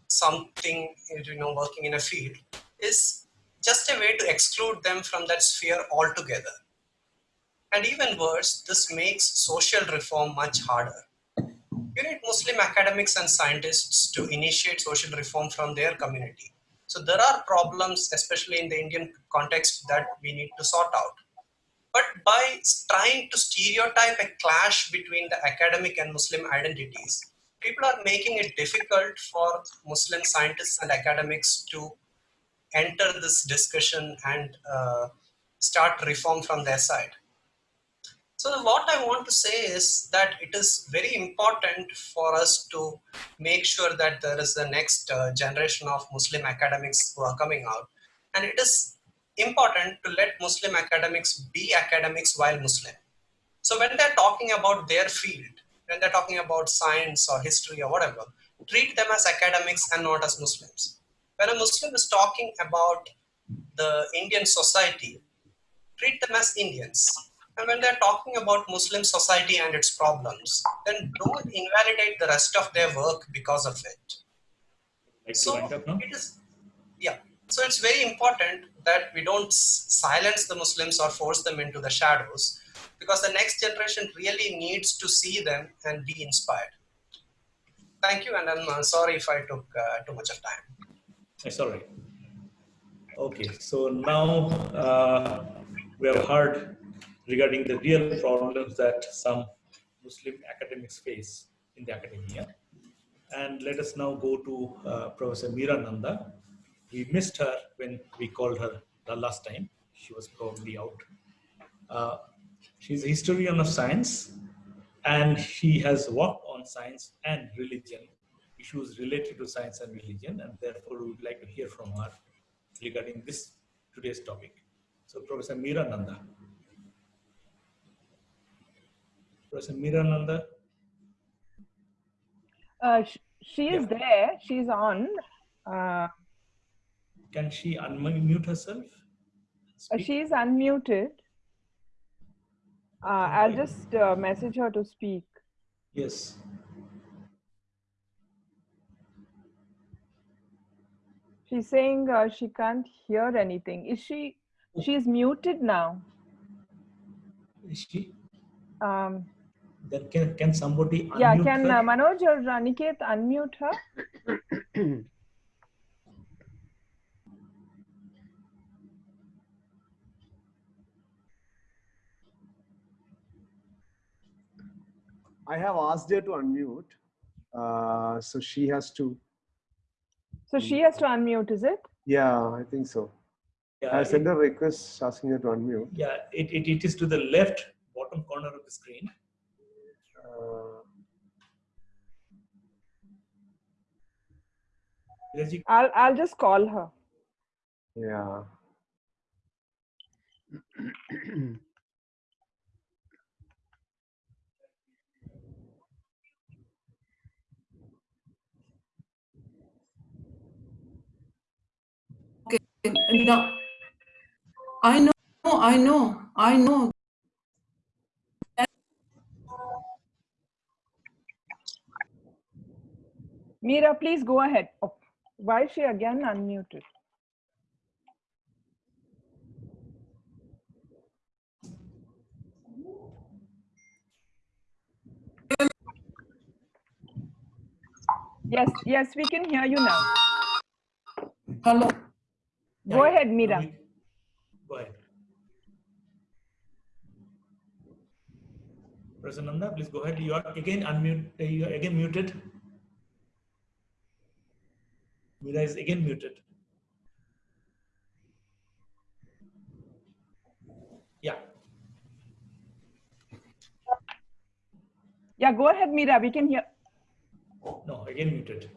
something, you know, working in a field is just a way to exclude them from that sphere altogether. And even worse, this makes social reform much harder. You need Muslim academics and scientists to initiate social reform from their community. So there are problems, especially in the Indian context, that we need to sort out. But by trying to stereotype a clash between the academic and Muslim identities, people are making it difficult for Muslim scientists and academics to enter this discussion and uh, start reform from their side. So what I want to say is that it is very important for us to make sure that there is the next uh, generation of Muslim academics who are coming out. And it is important to let Muslim academics be academics while Muslim. So when they're talking about their field, when they're talking about science or history or whatever, treat them as academics and not as Muslims. When a Muslim is talking about the Indian society, treat them as Indians. And when they're talking about Muslim society and its problems, then don't invalidate the rest of their work because of it. Like So up it is, yeah. So it's very important that we don't silence the Muslims or force them into the shadows because the next generation really needs to see them and be inspired. Thank you, and I'm uh, sorry if I took uh, too much of time. It's all right. Okay, so now uh, we have heard regarding the real problems that some Muslim academics face in the academia. And let us now go to uh, Professor Meera Nanda. We missed her when we called her the last time. She was probably out. Uh, she's a historian of science and she has worked on science and religion issues related to science and religion, and therefore we would like to hear from her regarding this today's topic. So, Professor Meera Nanda. Professor Meera Nanda, Uh, sh- she is Yeah. there. She's on. Uh, can she unmute herself? uh, Speak? she's unmuted. Uh, I'll just uh, message her to speak. Yes. She's saying uh, she can't hear anything. Is she? She's muted now. Is she? Um, Then can, can somebody yeah, can her? uh, Manoj or uh, Niket unmute her? I have asked her to unmute. Uh, so she has to, So she has to unmute, is it? yeah, I think so. yeah, I sent it, a request asking her to unmute. yeah it, it, it is to the left bottom corner of the screen. Uh, Raji, I'll I'll just call her. yeah. okay. No, I know, I know, I know. Meera, please go ahead. Oh, why is she again unmuted? Yes, yes, we can hear you now. Hello. Go yeah. ahead, Meera. Go ahead. Professor Nanda, please go ahead. You are again unmute. uh, You are again muted. Meera is again muted. Yeah. Yeah, go ahead, Meera. We can hear. No, again muted.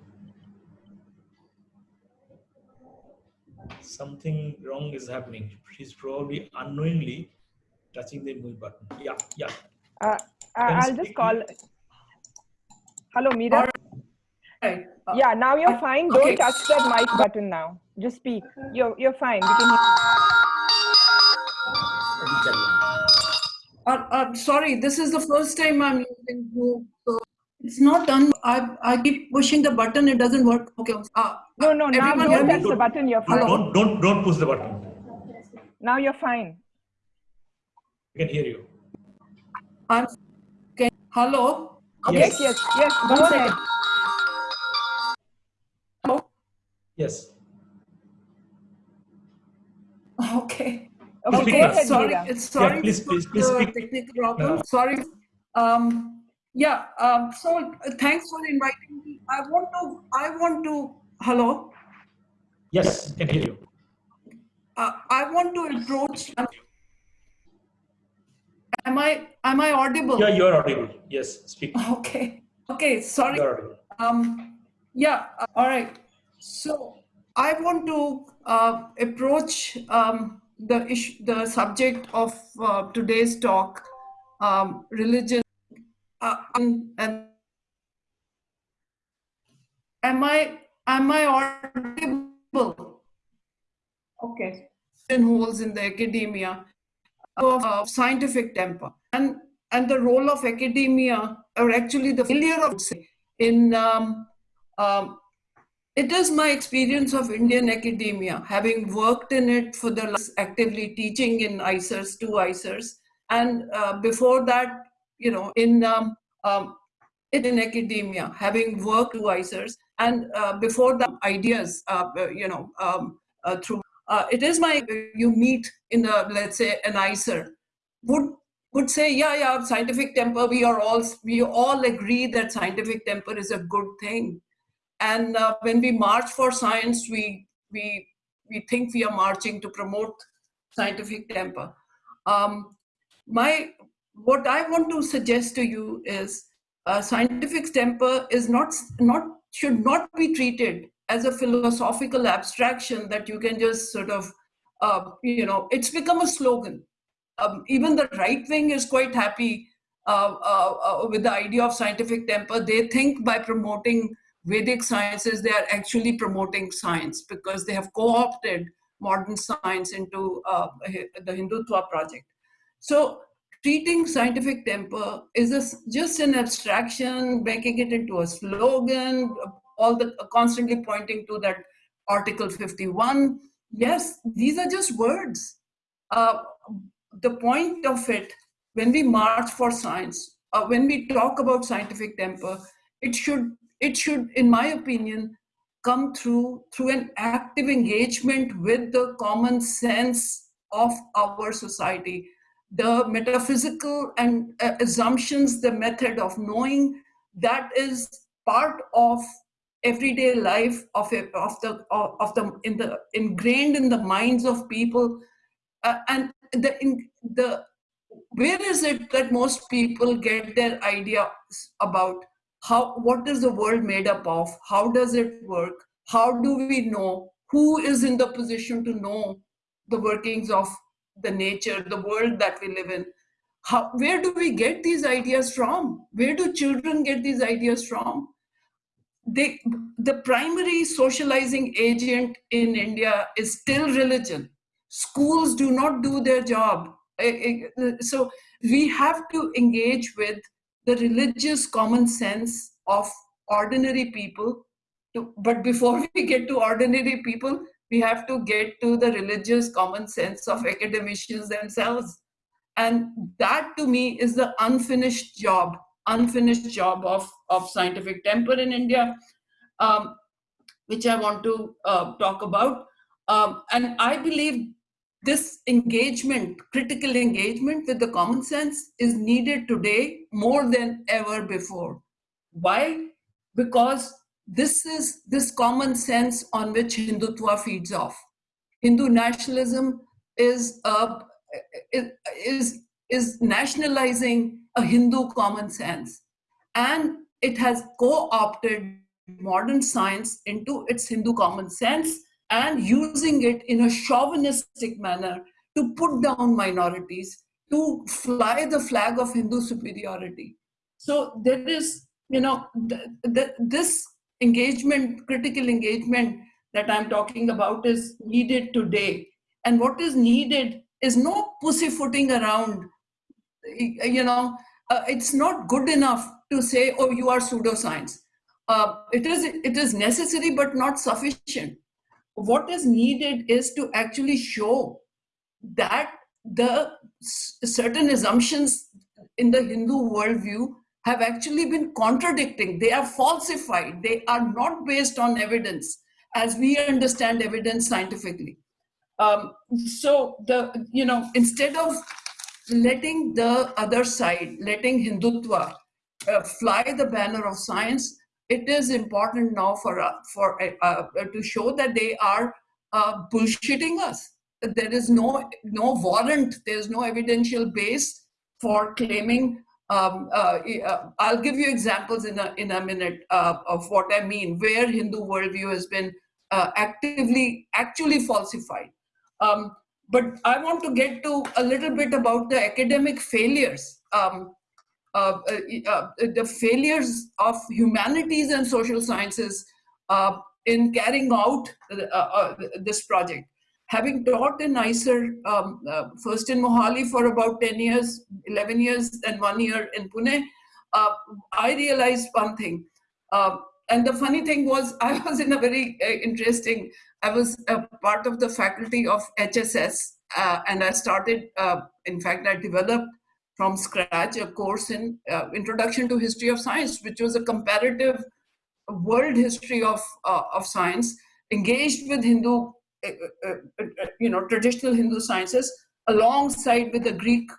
Something wrong is happening. She's probably unknowingly touching the mute button. Yeah, yeah. Uh, I- Can I'll just call. Hello, Meera. All right. Uh, Yeah, now you're fine. Don't okay. touch that mic button now. Just speak. You're you're fine. We can hear. uh, uh, sorry, this is the first time I'm using Zoom, so It's not done. I, I keep pushing the button. It doesn't work. Okay. Uh, No, no, now Everyone hear don't touch the button, you're fine. Don't, don't, don't push the button. Now you're fine. We can hear you. I'm, okay. Hello. Okay. Yes, yes, yes, One go second. ahead. Hello. Yes. Okay. Okay, Speak go now. ahead, sorry, Meera. sorry Yeah, please, for please, please the speak. technical problem. Yeah. Sorry. Um, yeah. Um, so uh, thanks for inviting me. I want to. I want to. Hello. Yes, I can hear you. Uh, I want to approach. Am I? Am I audible? Yeah, you are audible. Yes, speak. Okay. Okay. Sorry. You are. Um, yeah, uh, all right. So I want to uh, approach um, the issue, the subject of uh, today's talk, um, religion, uh, and, and am I am I audible? Okay. Holes in the academia of uh, scientific temper and and the role of academia or actually the failure of in um, um, it is my experience of Indian academia, having worked in it for the last actively teaching in IISERs, two IISERs, and uh, before that, you know, in um, um, in academia, having worked two IISERs, and uh, before that, ideas, uh, you know, um, uh, through. Uh, it is my you meet in the let's say an IISER would would say yeah yeah scientific temper we are all we all agree that scientific temper is a good thing and uh, when we march for science we we we think we are marching to promote scientific temper um, my what i want to suggest to you is uh, scientific temper is not not should not be treated as a philosophical abstraction that you can just sort of uh, you know it's become a slogan um, even the right wing is quite happy uh, uh, uh, with the idea of scientific temper. They think by promoting Vedic sciences, they are actually promoting science because they have co opted modern science into uh, the Hindutva project. So, treating scientific temper is a, just an abstraction, making it into a slogan, all the constantly pointing to that Article 51. Yes, these are just words. Uh, the point of it, when we march for science, uh, when we talk about scientific temper, it should, it should, in my opinion, come through through an active engagement with the common sense of our society, the metaphysical and uh, assumptions, the method of knowing that is part of everyday life of, a, of the of the in the ingrained in the minds of people. Uh, and the in the where is it that most people get their idea about how what is the world made up of? How does it work? How do we know? Who is in the position to know the workings of the nature the world that we live in? How where do we get these ideas from? Where do children get these ideas from? They the primary socializing agent in india is still religion. Schools do not do their job. Eh, eh, so we have to engage with the religious common sense of ordinary people. To, but before we get to ordinary people, we have to get to the religious common sense of academicians themselves. And that to me is the unfinished job, unfinished job of, of scientific temper in India, um, which I want to uh, talk about. Um, and I believe this engagement, critical engagement with the common sense is needed today more than ever before. Why? Because this is this common sense on which Hindutva feeds off. Hindu nationalism is a, is is nationalizing a Hindu common sense, and it has co-opted modern science into its Hindu common sense and using it in a chauvinistic manner to put down minorities, to fly the flag of Hindu superiority. So there is, you know, the, the, this engagement, critical engagement that I'm talking about is needed today. And what is needed is no pussyfooting around. You know, uh, it's not good enough to say, oh, you are pseudoscience. Uh, it, is, it is necessary but not sufficient. What is needed is to actually show that the certain assumptions in the Hindu worldview have actually been contradicting. They are falsified. They are not based on evidence as we understand evidence scientifically. Um, so the you know instead of letting the other side, letting Hindutva uh, fly the banner of science, it is important now for uh, for uh, uh to show that they are uh, bullshitting us. There is no no warrant. There is no evidential base for claiming. Um, uh, I'll give you examples in a in a minute of what I mean. Where Hindu worldview has been actively actually falsified. Um, but I want to get to a little bit about the academic failures, um, uh, uh, uh, the failures of humanities and social sciences uh, in carrying out uh, uh, this project. Having taught in IISER, um, first in Mohali for about 10 years, 11 years, and one year in Pune, I realized one thing. and the funny thing was, I was in a very interesting I was a part of the faculty of HSS, uh, and I started, uh, in fact, I developed from scratch a course in uh, Introduction to History of Science, which was a comparative world history of, uh, of science, engaged with Hindu, uh, uh, you know, traditional Hindu sciences, alongside with the Greek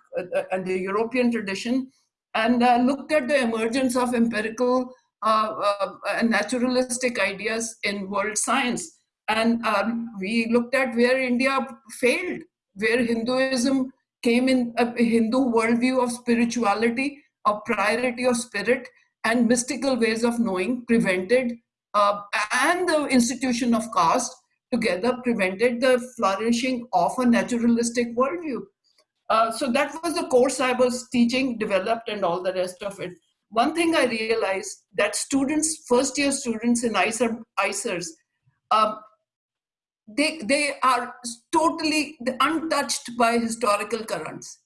and the European tradition, and looked at the emergence of empirical and naturalistic ideas in world science. And um, we looked at where India failed, where Hinduism came in a Hindu worldview of spirituality, of priority of spirit, and mystical ways of knowing prevented, uh, and the institution of caste together prevented the flourishing of a naturalistic worldview. Uh, so that was the course I was teaching, developed, and all the rest of it. One thing I realized that students, first year students in IISER, IISERs, um, they, they are totally untouched by historical currents.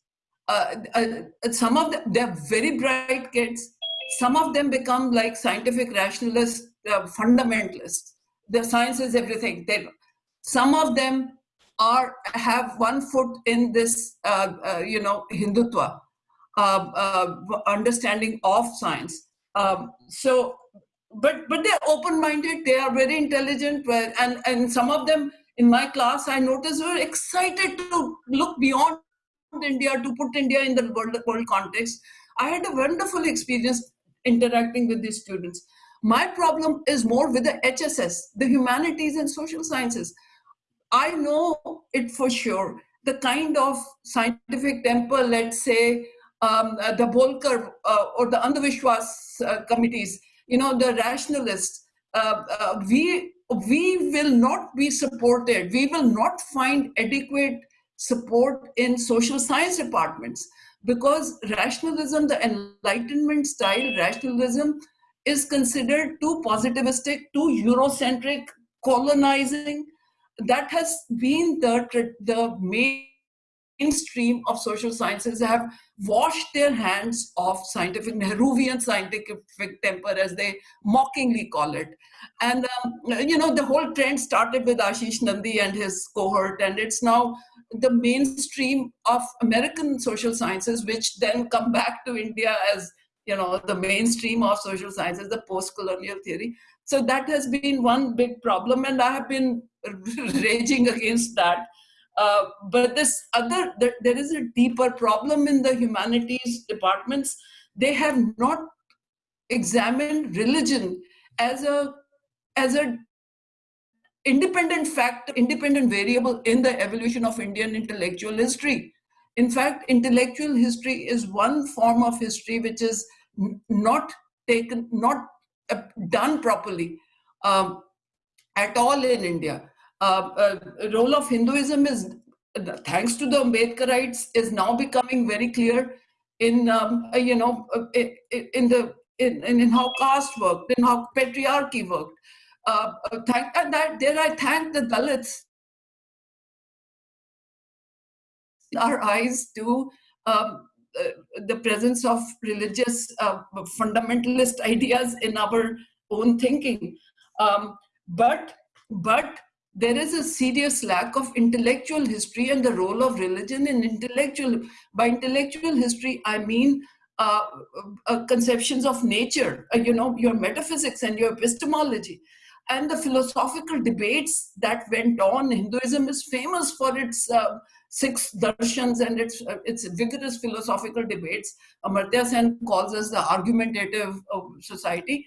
Uh, uh, some of them, they're very bright kids. Some of them become like scientific rationalists, uh, fundamentalists. The science is everything. They, some of them are have one foot in this, uh, uh, you know, Hindutva uh, understanding of science. Um, so but but they're open-minded they are very intelligent and and some of them in my class i noticed were excited to look beyond india to put india in the world, world context. I had a wonderful experience interacting with these students. My problem is more with the hss the humanities and social sciences. I know it for sure the kind of scientific temper let's say um, Dabholkar uh, or the Andhavishwas uh, committees you know, the rationalists, uh, uh, we, we will not be supported. We will not find adequate support in social science departments because rationalism, the Enlightenment style rationalism is considered too positivistic, too Eurocentric, colonizing. That has been the, the main mainstream of social sciences have washed their hands of scientific Nehruvian scientific temper, as they mockingly call it. And um, you know, the whole trend started with Ashis Nandy and his cohort, and it's now the mainstream of American social sciences, which then come back to India as you know the mainstream of social sciences, the post-colonial theory. So that has been one big problem, and I have been raging against that uh, but this other, there, there is a deeper problem in the humanities departments. They have not examined religion as a, as a independent factor, independent variable in the evolution of Indian intellectual history. In fact, intellectual history is one form of history which is not taken, not uh, done properly um, at all in India role of Hinduism is, thanks to the Ambedkarites, is now becoming very clear in, um, uh, you know, uh, in the in, in how caste worked, in how patriarchy worked. Uh, thank, and that, there I thank the Dalits our eyes to um, uh, the presence of religious uh, fundamentalist ideas in our own thinking. Um, but, but there is a serious lack of intellectual history and the role of religion in intellectual, by intellectual history, I mean uh, uh, conceptions of nature, uh, you know, your metaphysics and your epistemology. And the philosophical debates that went on, Hinduism is famous for its uh, six darshans and its, uh, its vigorous philosophical debates. Amartya Sen calls us the argumentative uh, society.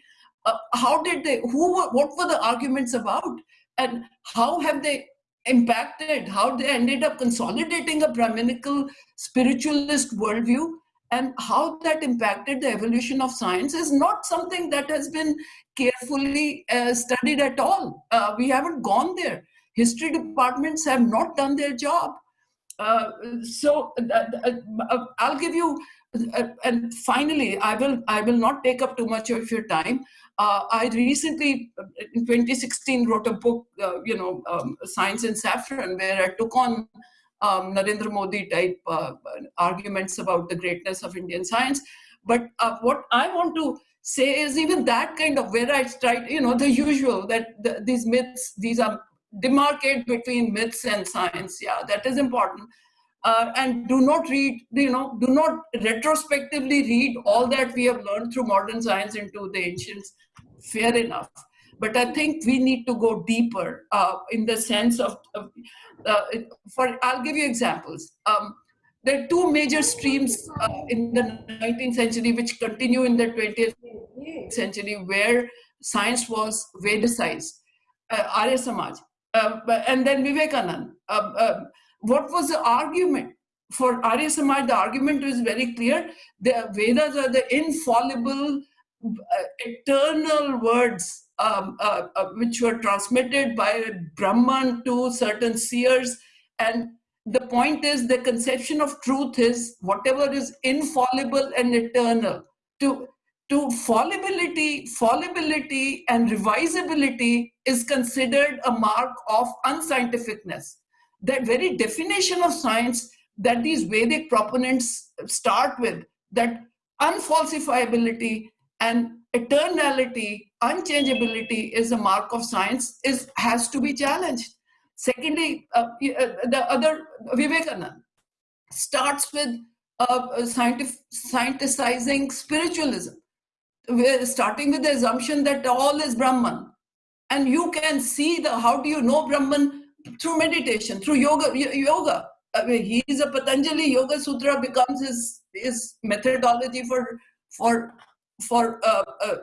how did they, who were, what were the arguments about? And how have they impacted, how they ended up consolidating a Brahminical spiritualist worldview and how that impacted the evolution of science is not something that has been carefully uh, studied at all. Uh, we haven't gone there. History departments have not done their job. Uh, so uh, uh, I'll give you, uh, and finally, I will I will not take up too much of your time. I recently, in 2016, wrote a book, you know, um, Science in Saffron, where I took on um, Narendra Modi type uh, arguments about the greatness of Indian science. But uh, what I want to say is even that kind of where I try, you know, the usual that the, these myths, these are demarcate between myths and science. Yeah, that is important. Uh, and do not read, you know, do not retrospectively read all that we have learned through modern science into the ancients. Fair enough. But I think we need to go deeper uh, in the sense of, of uh, for, I'll give you examples. Um, there are two major streams uh, in the 19th century which continue in the 20th century where science was Vedicized. Uh, Arya Samaj, uh, and then Vivekanand. What was the argument? For Arya Samaj, the argument was very clear. The Vedas are the infallible, uh, eternal words um, uh, uh, which were transmitted by Brahman to certain seers. And the point is the conception of truth is whatever is infallible and eternal. To, to fallibility, fallibility and revisability is considered a mark of unscientificness. That very definition of science that these Vedic proponents start with, that unfalsifiability and eternality unchangeability is a mark of science is has to be challenged. Secondly uh, uh the other Vivekananda starts with uh, scientific scienticizing spiritualism we're starting with the assumption that all is brahman. And you can see the how do you know brahman through meditation through yoga yoga I mean, he is a patanjali yoga sutra becomes his his methodology for for for uh, uh,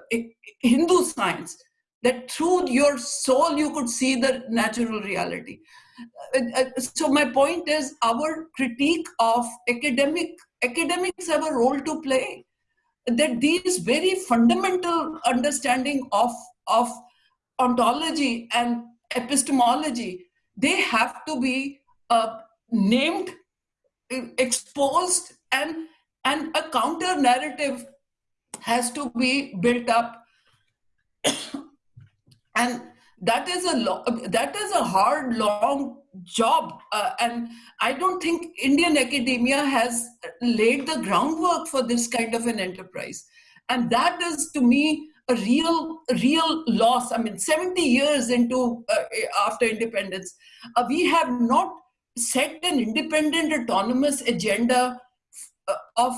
Hindu science, that through your soul you could see the natural reality. Uh, uh, so my point is our critique of academic, academics have a role to play. That these very fundamental understanding of, of ontology and epistemology, they have to be uh, named, exposed, and, and a counter narrative has to be built up. And that is a lo- that is a hard long job uh, and i don't think indian academia has laid the groundwork for this kind of an enterprise. And that is to me a real real loss i mean 70 years into uh, after independence uh, we have not set an independent autonomous agenda uh, of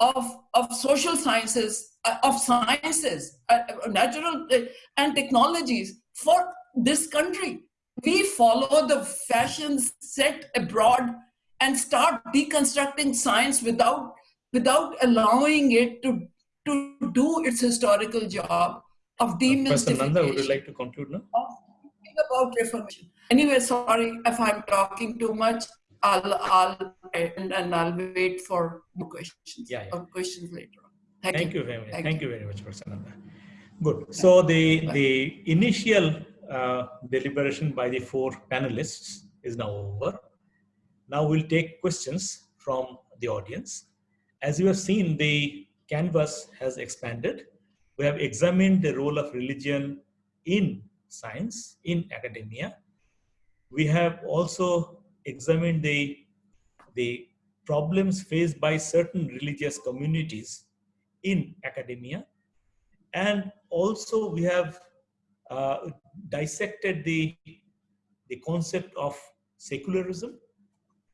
of, of social sciences, uh, of sciences, uh, natural uh, and technologies for this country. We follow the fashions set abroad and start deconstructing science without, without allowing it to, to do its historical job of demystification. Professor Nanda, would you like to conclude now? About reformation. Anyway, sorry if I'm talking too much. I'll, I'll and, and I'll wait for more questions. Yeah, yeah. questions later on. Thank, Thank you. you. very much. Thank, Thank you. you. very much, Prasananda. Good. So the the initial uh, deliberation by the four panelists is now over. Now we'll take questions from the audience. As you have seen, the canvas has expanded. We have examined the role of religion in science, in academia. We have also examined the, the problems faced by certain religious communities in academia. And also we have uh, dissected the, the concept of secularism,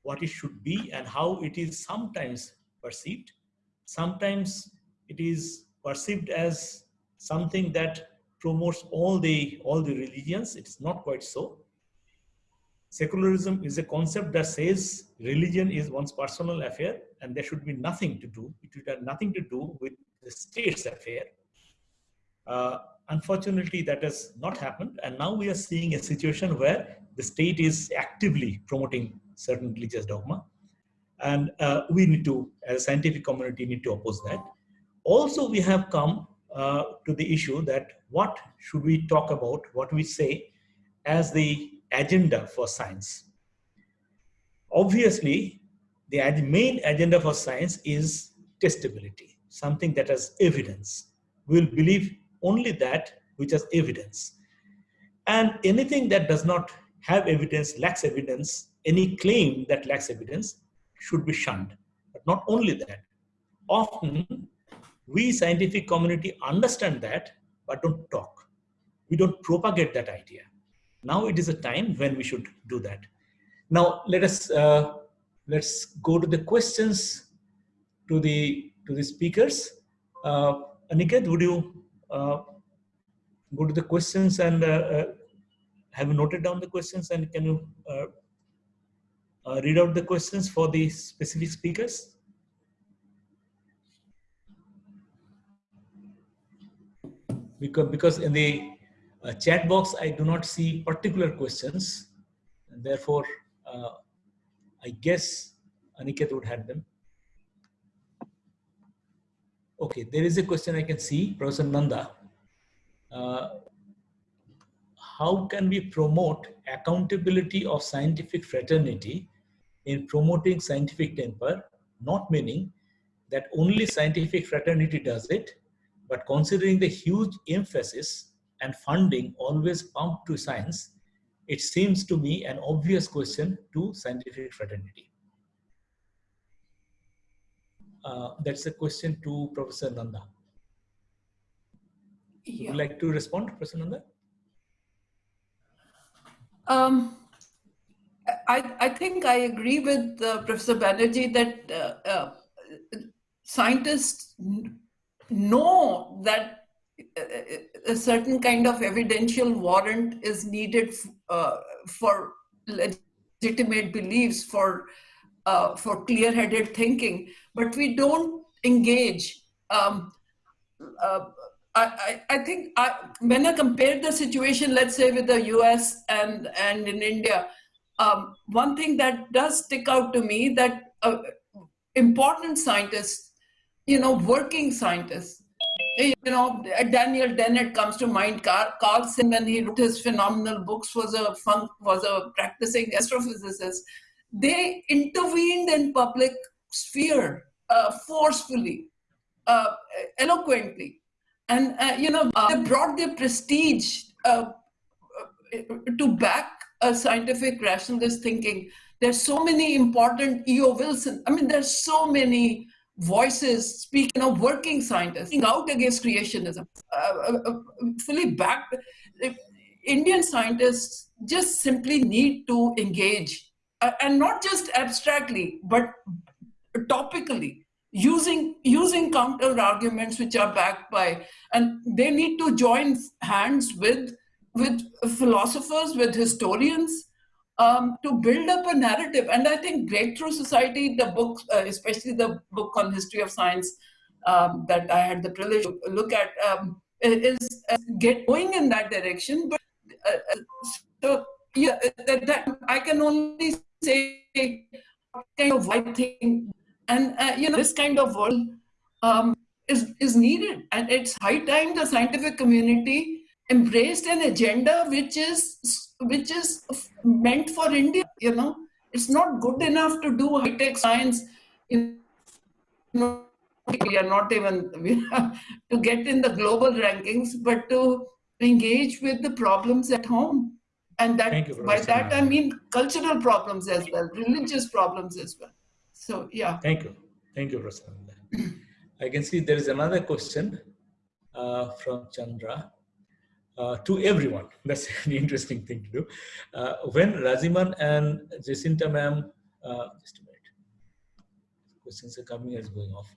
what it should be and how it is sometimes perceived. Sometimes it is perceived as something that promotes all the, all the religions. It's not quite so. Secularism is a concept that says religion is one's personal affair and there should be nothing to do, it should have nothing to do with the state's affair. Uh, unfortunately, that has not happened. And now we are seeing a situation where the state is actively promoting certain religious dogma. And uh, we need to, as a scientific community, need to oppose that. Also, we have come uh, to the issue that what should we talk about, what we say as the agenda for science. Obviously, the main agenda for science is testability, something that has evidence. We'll believe only that which has evidence. And anything that does not have evidence, lacks evidence, any claim that lacks evidence should be shunned. But not only that, often we scientific community understand that, but don't talk. We don't propagate that idea. Now it is a time when we should do that. Now let us uh, let's go to the questions to the to the speakers. Uh, Aniket, would you uh, go to the questions and uh, uh, have you noted down the questions and can you uh, uh, read out the questions for the specific speakers? Because, because in the uh, chat box, I do not see particular questions. And therefore, uh, I guess Aniket would have them. Okay, there is a question I can see, Professor Nanda. Uh, how can we promote accountability of scientific fraternity in promoting scientific temper, not meaning that only scientific fraternity does it, but considering the huge emphasis and funding always pumped to science, it seems to me an obvious question to scientific fraternity. Uh, that's a question to Professor Nanda. Yeah. Would you like to respond, Professor Nanda? Um, I, I think I agree with uh, Professor Banerjee that uh, uh, scientists know that uh, a certain kind of evidential warrant is needed uh, for legitimate beliefs, for uh, for clear-headed thinking, but we don't engage. Um, I, I, think I, when I compare the situation, let's say with the US and, and in India, um, one thing that does stick out to me that uh, important scientists, you know, working scientists, you know, Daniel Dennett comes to mind. Carl, Carlson, when he wrote his phenomenal books, was a fun, was a practicing astrophysicist. They intervened in public sphere uh, forcefully, uh, eloquently, and uh, you know uh, they brought their prestige uh, to back a scientific rationalist thinking. There's so many important E.O. Wilson. I mean, there's so many voices speaking of working scientists out against creationism, uh, uh, uh, fully backed. Indian scientists just simply need to engage, uh, and not just abstractly, but topically, using using counter arguments which are backed by, and they need to join hands with with philosophers, with historians, um, to build up a narrative. And I think Breakthrough Society, the book, uh, especially the book on history of science um, that I had the privilege to look at, um, is uh, get going in that direction. But uh, uh so yeah, that, that, I can only say kind of white thing, and uh, you know this kind of world um, is is needed, and it's high time the scientific community embraced an agenda which is which is meant for India. You know, it's not good enough to do high tech science. You know, we are not even to get in the global rankings, but to engage with the problems at home. And that by that I mean cultural problems as well, religious problems as well. So yeah. Thank you. Thank you, Prasanna. I can see there is another question uh, from Chandra. Uh, to everyone, that's an interesting thing to do. Uh, when Raziman and Jacinta ma'am, uh, just a minute, questions are coming as going off,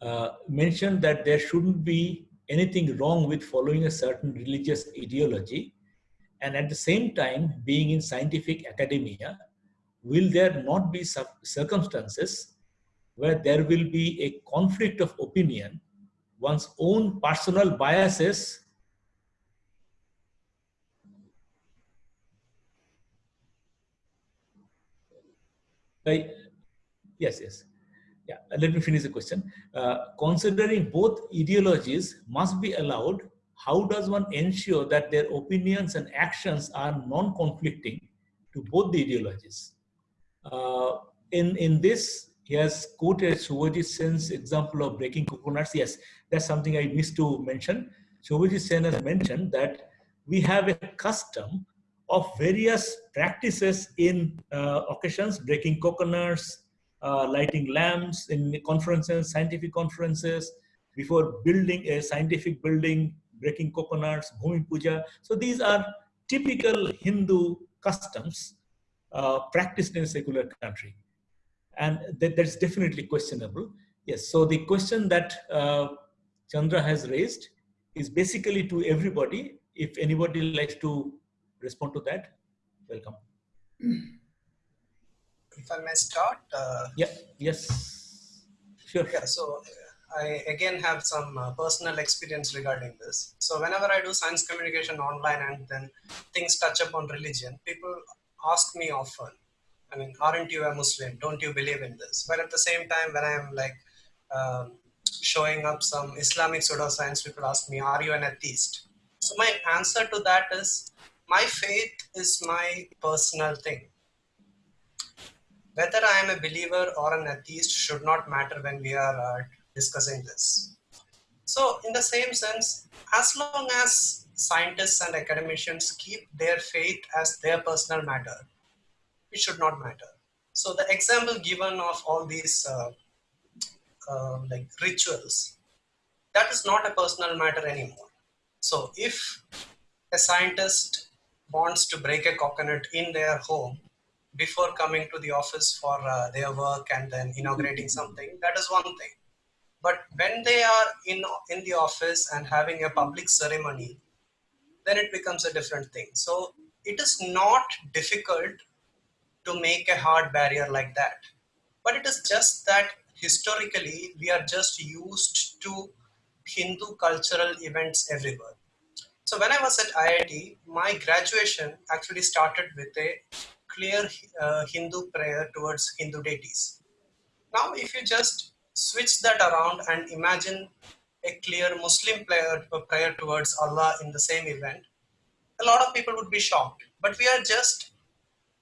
uh, mentioned that there shouldn't be anything wrong with following a certain religious ideology and at the same time being in scientific academia, will there not be circumstances where there will be a conflict of opinion, one's own personal biases Right. Yes, yes. Yeah, let me finish the question. Uh, considering both ideologies must be allowed, how does one ensure that their opinions and actions are non-conflicting to both the ideologies? Uh, in, in this, he has quoted Shubhajit Sen's example of breaking coconuts. Yes, that's something I missed to mention. Shubhajit Sen has mentioned that we have a custom of various practices in uh, occasions, breaking coconuts, uh, lighting lamps in conferences, scientific conferences, before building a scientific building, breaking coconuts, bhumi puja. So these are typical Hindu customs uh, practiced in a secular country. And that, that's definitely questionable. Yes, so the question that uh, Chandra has raised is basically to everybody. If anybody likes to respond to that, welcome. If I may start. Uh, yeah, yes, sure. Yeah, so I again have some uh, personal experience regarding this. So whenever I do science communication online and then things touch upon religion, people ask me often, I mean, aren't you a Muslim? Don't you believe in this? But at the same time, when I am like um, showing up some Islamic pseudoscience, people ask me, are you an atheist? So my answer to that is, my faith is my personal thing. Whether I am a believer or an atheist should not matter when we are uh, discussing this. So in the same sense, as long as scientists and academicians keep their faith as their personal matter, it should not matter. So the example given of all these uh, uh, like rituals, that is not a personal matter anymore. So if a scientist wants to break a coconut in their home before coming to the office for uh, their work and then inaugurating something, that is one thing. But when they are in, in the office and having a public ceremony, then it becomes a different thing. So it is not difficult to make a hard barrier like that. But it is just that historically we are just used to Hindu cultural events everywhere. So when I was at IIT, my graduation actually started with a clear uh, Hindu prayer towards Hindu deities. Now, if you just switch that around and imagine a clear Muslim prayer, prayer towards Allah in the same event, a lot of people would be shocked. But we are just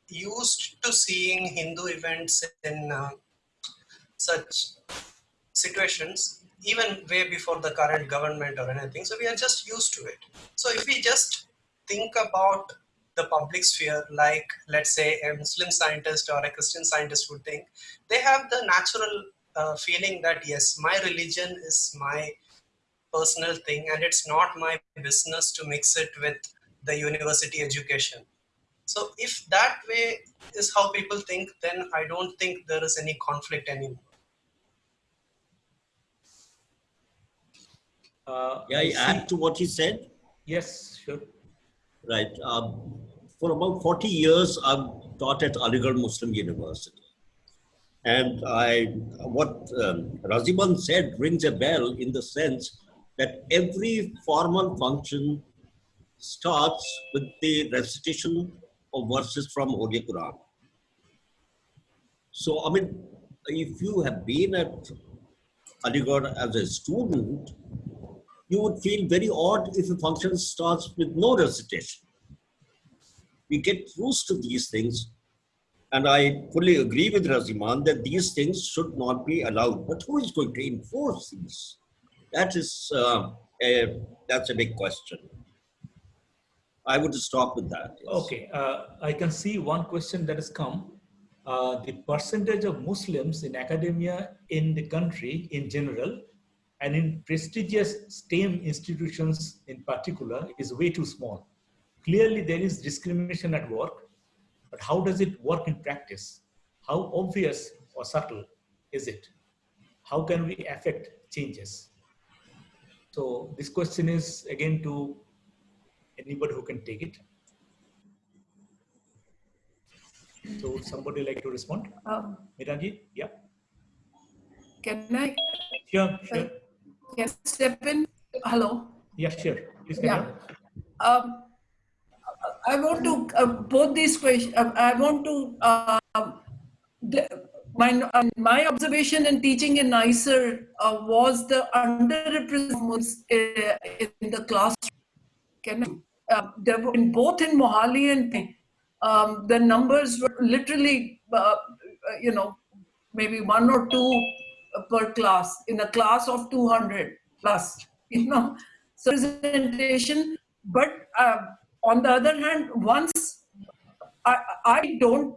used to seeing Hindu events in uh, such situations, even way before the current government or anything. So we are just used to it. So if we just think about the public sphere, like let's say a Muslim scientist or a Christian scientist would think, they have the natural uh, feeling that yes, my religion is my personal thing and it's not my business to mix it with the university education. So if that way is how people think, then I don't think there is any conflict anymore. Uh, yeah, I add to what he said? Yes, sure. Right. Um, for about 40 years, I've taught at Aligarh Muslim University. And I, what um, Raziman said rings a bell in the sense that every formal function starts with the recitation of verses from Holy Quran. So, I mean, if you have been at Aligarh as a student, you would feel very odd if a function starts with no recitation. We get used to these things and I fully agree with Raziman that these things should not be allowed. But who is going to enforce these? That is uh, a, that's a big question. I would stop with that. Yes. Okay, uh, I can see one question that has come. uh, the percentage of Muslims in academia in the country in general and in prestigious STEM institutions in particular is way too small. Clearly there is discrimination at work, but how does it work in practice? How obvious or subtle is it? How can we affect changes? So this question is again to anybody who can take it. So somebody like to respond? Um, Meeraji? Yeah. Can I Sure, sure. Can step in? Hello. Yeah, sure. Please Yeah. Um, I want to uh, both these questions. Uh, I want to. Uh, the, my um, my observation in teaching in IISER uh, was the underrepresented uh, in the classroom. Can I, uh, there were in both in Mohali and um, the numbers were literally, uh, uh, you know, maybe one or two per class in a class of 200 plus, you know, so representation. But uh, on the other hand, once I, I don't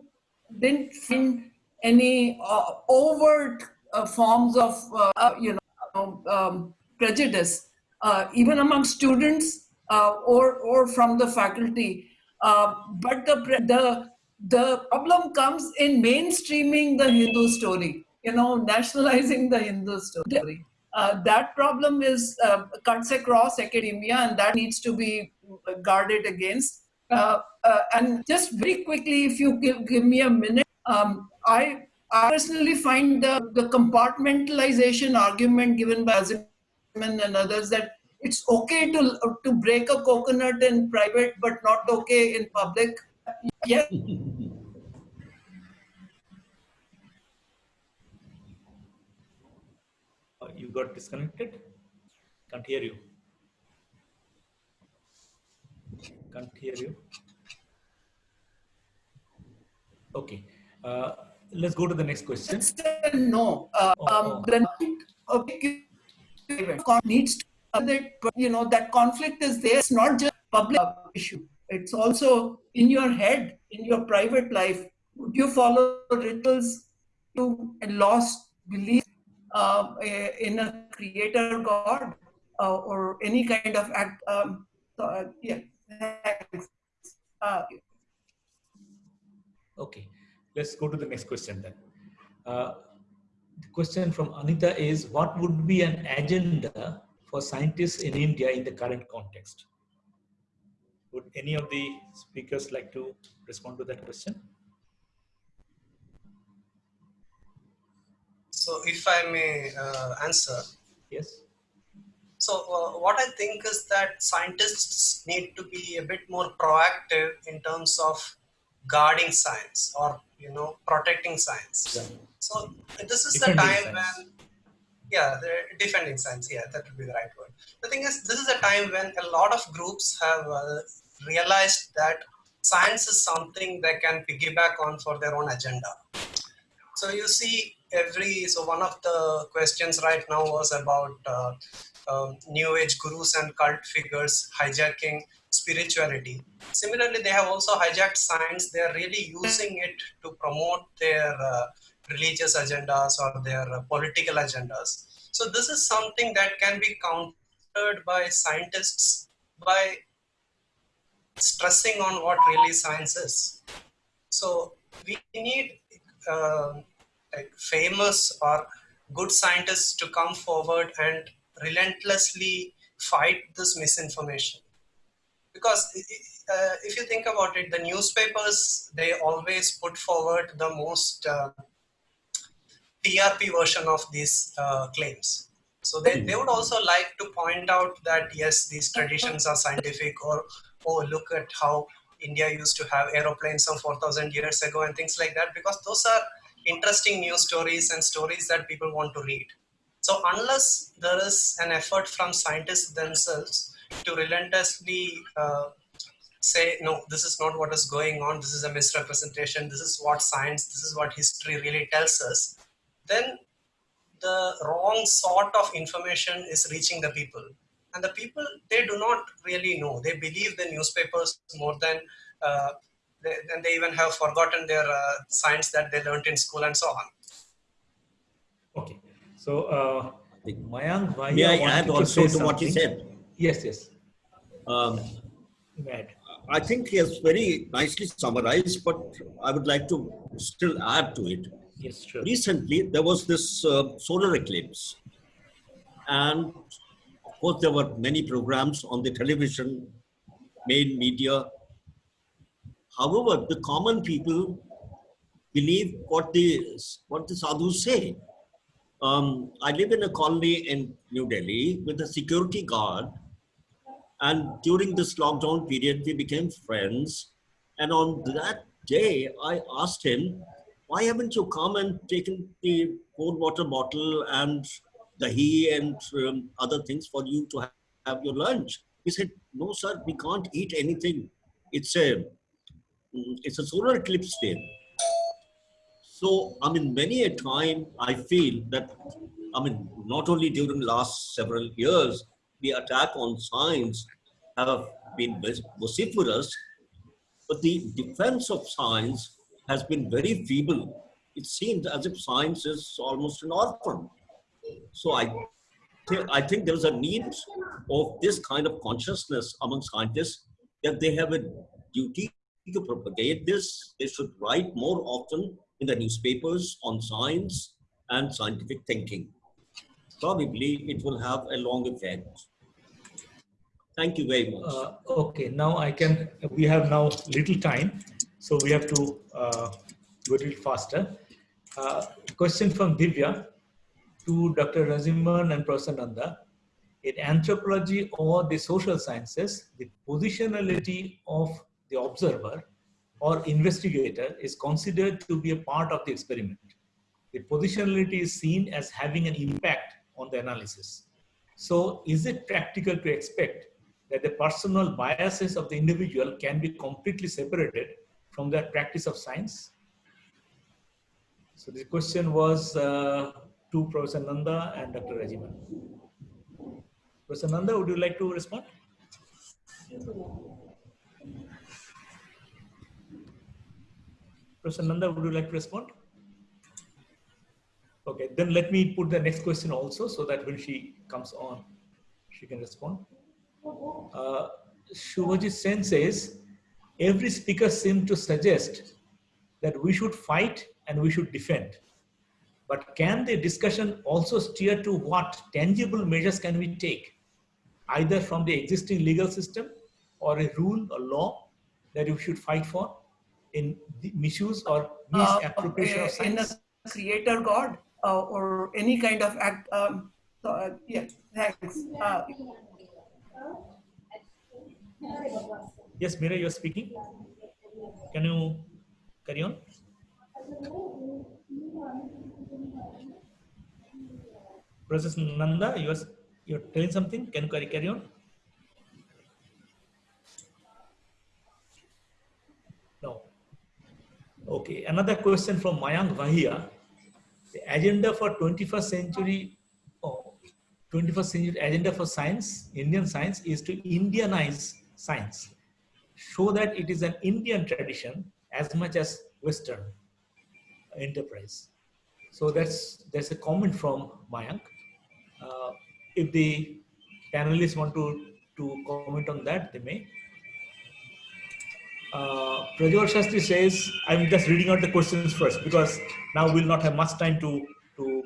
didn't find any uh, overt uh, forms of uh, you know um, prejudice, uh, even among students uh, or or from the faculty. Uh, but the the the problem comes in mainstreaming the Hindu story. You know, nationalizing the Hindu story. Uh, that problem is uh, cuts across academia, and that needs to be guarded against. Uh, uh, and just very quickly, if you give, give me a minute, um, I, I personally find the, the compartmentalization argument given by Raziman and others that it's okay to to break a coconut in private, but not okay in public. Yeah. Uh, you got disconnected? Can't hear you. Can't hear you. Okay. Uh, let's go to the next question. no. Uh, Oh, um, oh. okay, needs to that you know that conflict is there. It's not just public issue. It's also in your head, in your private life. Would you follow rituals to a lost belief a- in a creator God uh, or any kind of act? Um, uh, yeah. Uh, Okay, let's go to the next question then. Uh, the question from Anita is, what would be an agenda for scientists in India in the current context? Would any of the speakers like to respond to that question? So if I may uh, answer, Yes. so uh, what I think is that scientists need to be a bit more proactive in terms of guarding science or you know protecting science. Yeah. So this is Defending the time science. when yeah defending science yeah that would be the right word the thing is this is a time when a lot of groups have uh, realized that science is something they can piggyback on for their own agenda so you see every so one of the questions right now was about uh, um, new age gurus and cult figures hijacking spirituality. Similarly they have also hijacked science. They are really using it to promote their uh, religious agendas or their uh, political agendas. So this is something that can be countered by scientists by stressing on what really science is. So we need uh, famous or good scientists to come forward and relentlessly fight this misinformation. Because uh, if you think about it the newspapers they always put forward the most uh, trp version of these uh, claims. So they, they would also like to point out that yes these traditions are scientific or oh look at how india used to have aeroplanes some 4000 years ago and things like that because those are interesting news stories and stories that people want to read so unless there is an effort from scientists themselves to relentlessly uh, say, no, this is not what is going on, this is a misrepresentation, this is what science, this is what history really tells us, then the wrong sort of information is reaching the people. And the people, they do not really know. They believe the newspapers more than uh, they, then they even have forgotten their uh, science that they learned in school and so on. Okay. So, uh, Mayank, why May I wanted add also say to what you said? Yes, yes. Um, Mad. I think he has very nicely summarized, but I would like to still add to it. Yes, sure. Recently, there was this uh, solar eclipse. And of course, there were many programs on the television, main media. However, the common people believe what the, what the sadhus say. Um, I live in a colony in New Delhi with a security guard and during this lockdown period, we became friends. And on that day, I asked him, why haven't you come and taken the cold water bottle and dahi and um, other things for you to have, your lunch? He said, no, sir, we can't eat anything. It's a, Mm, it's a solar eclipse day. So, I mean, many a time I feel that, I mean, not only during the last several years, the attack on science have been vociferous, but the defense of science has been very feeble. It seems as if science is almost an orphan. So I, th I think there's a need of this kind of consciousness among scientists that they have a duty to propagate this. They should write more often in the newspapers on science and scientific thinking. Probably it will have a long effect. Thank you very much. Uh, okay, now I can, we have now little time, so we have to uh, go a little faster. Uh, question from Divya to Dr. Raziman and Professor Nanda. In anthropology or the social sciences, the positionality of the observer or investigator is considered to be a part of the experiment. The positionality is seen as having an impact on the analysis. So is it practical to expect that the personal biases of the individual can be completely separated from their practice of science? So the question was uh, to Professor Nanda and Dr. Raziman. Professor Nanda, would you like to respond? Professor Nanda, would you like to respond? Okay, then let me put the next question also so that when she comes on, she can respond. Uh, Shubhajit Sen says, every speaker seemed to suggest that we should fight and we should defend. But can the discussion also steer to what tangible measures can we take, either from the existing legal system or a rule or law that we should fight for in the misuse or misappropriation uh, of in science? a creator god uh, or any kind of act. Um, so, uh, yeah, thanks. Uh, Yes, Meera, you're speaking. Can you carry on? Professor Nanda, you are you're telling something. Can you carry, carry on? No. Okay. Another question from Mayank Vahia. The agenda for 21st century, oh, 21st century agenda for science, Indian science, is to Indianize science. Show that it is an Indian tradition as much as Western enterprise. So that's that's a comment from Mayank. Uh, if the panelists want to, to comment on that, they may. Uh, Prajwal Shastri says, I'm just reading out the questions first because now we'll not have much time to, to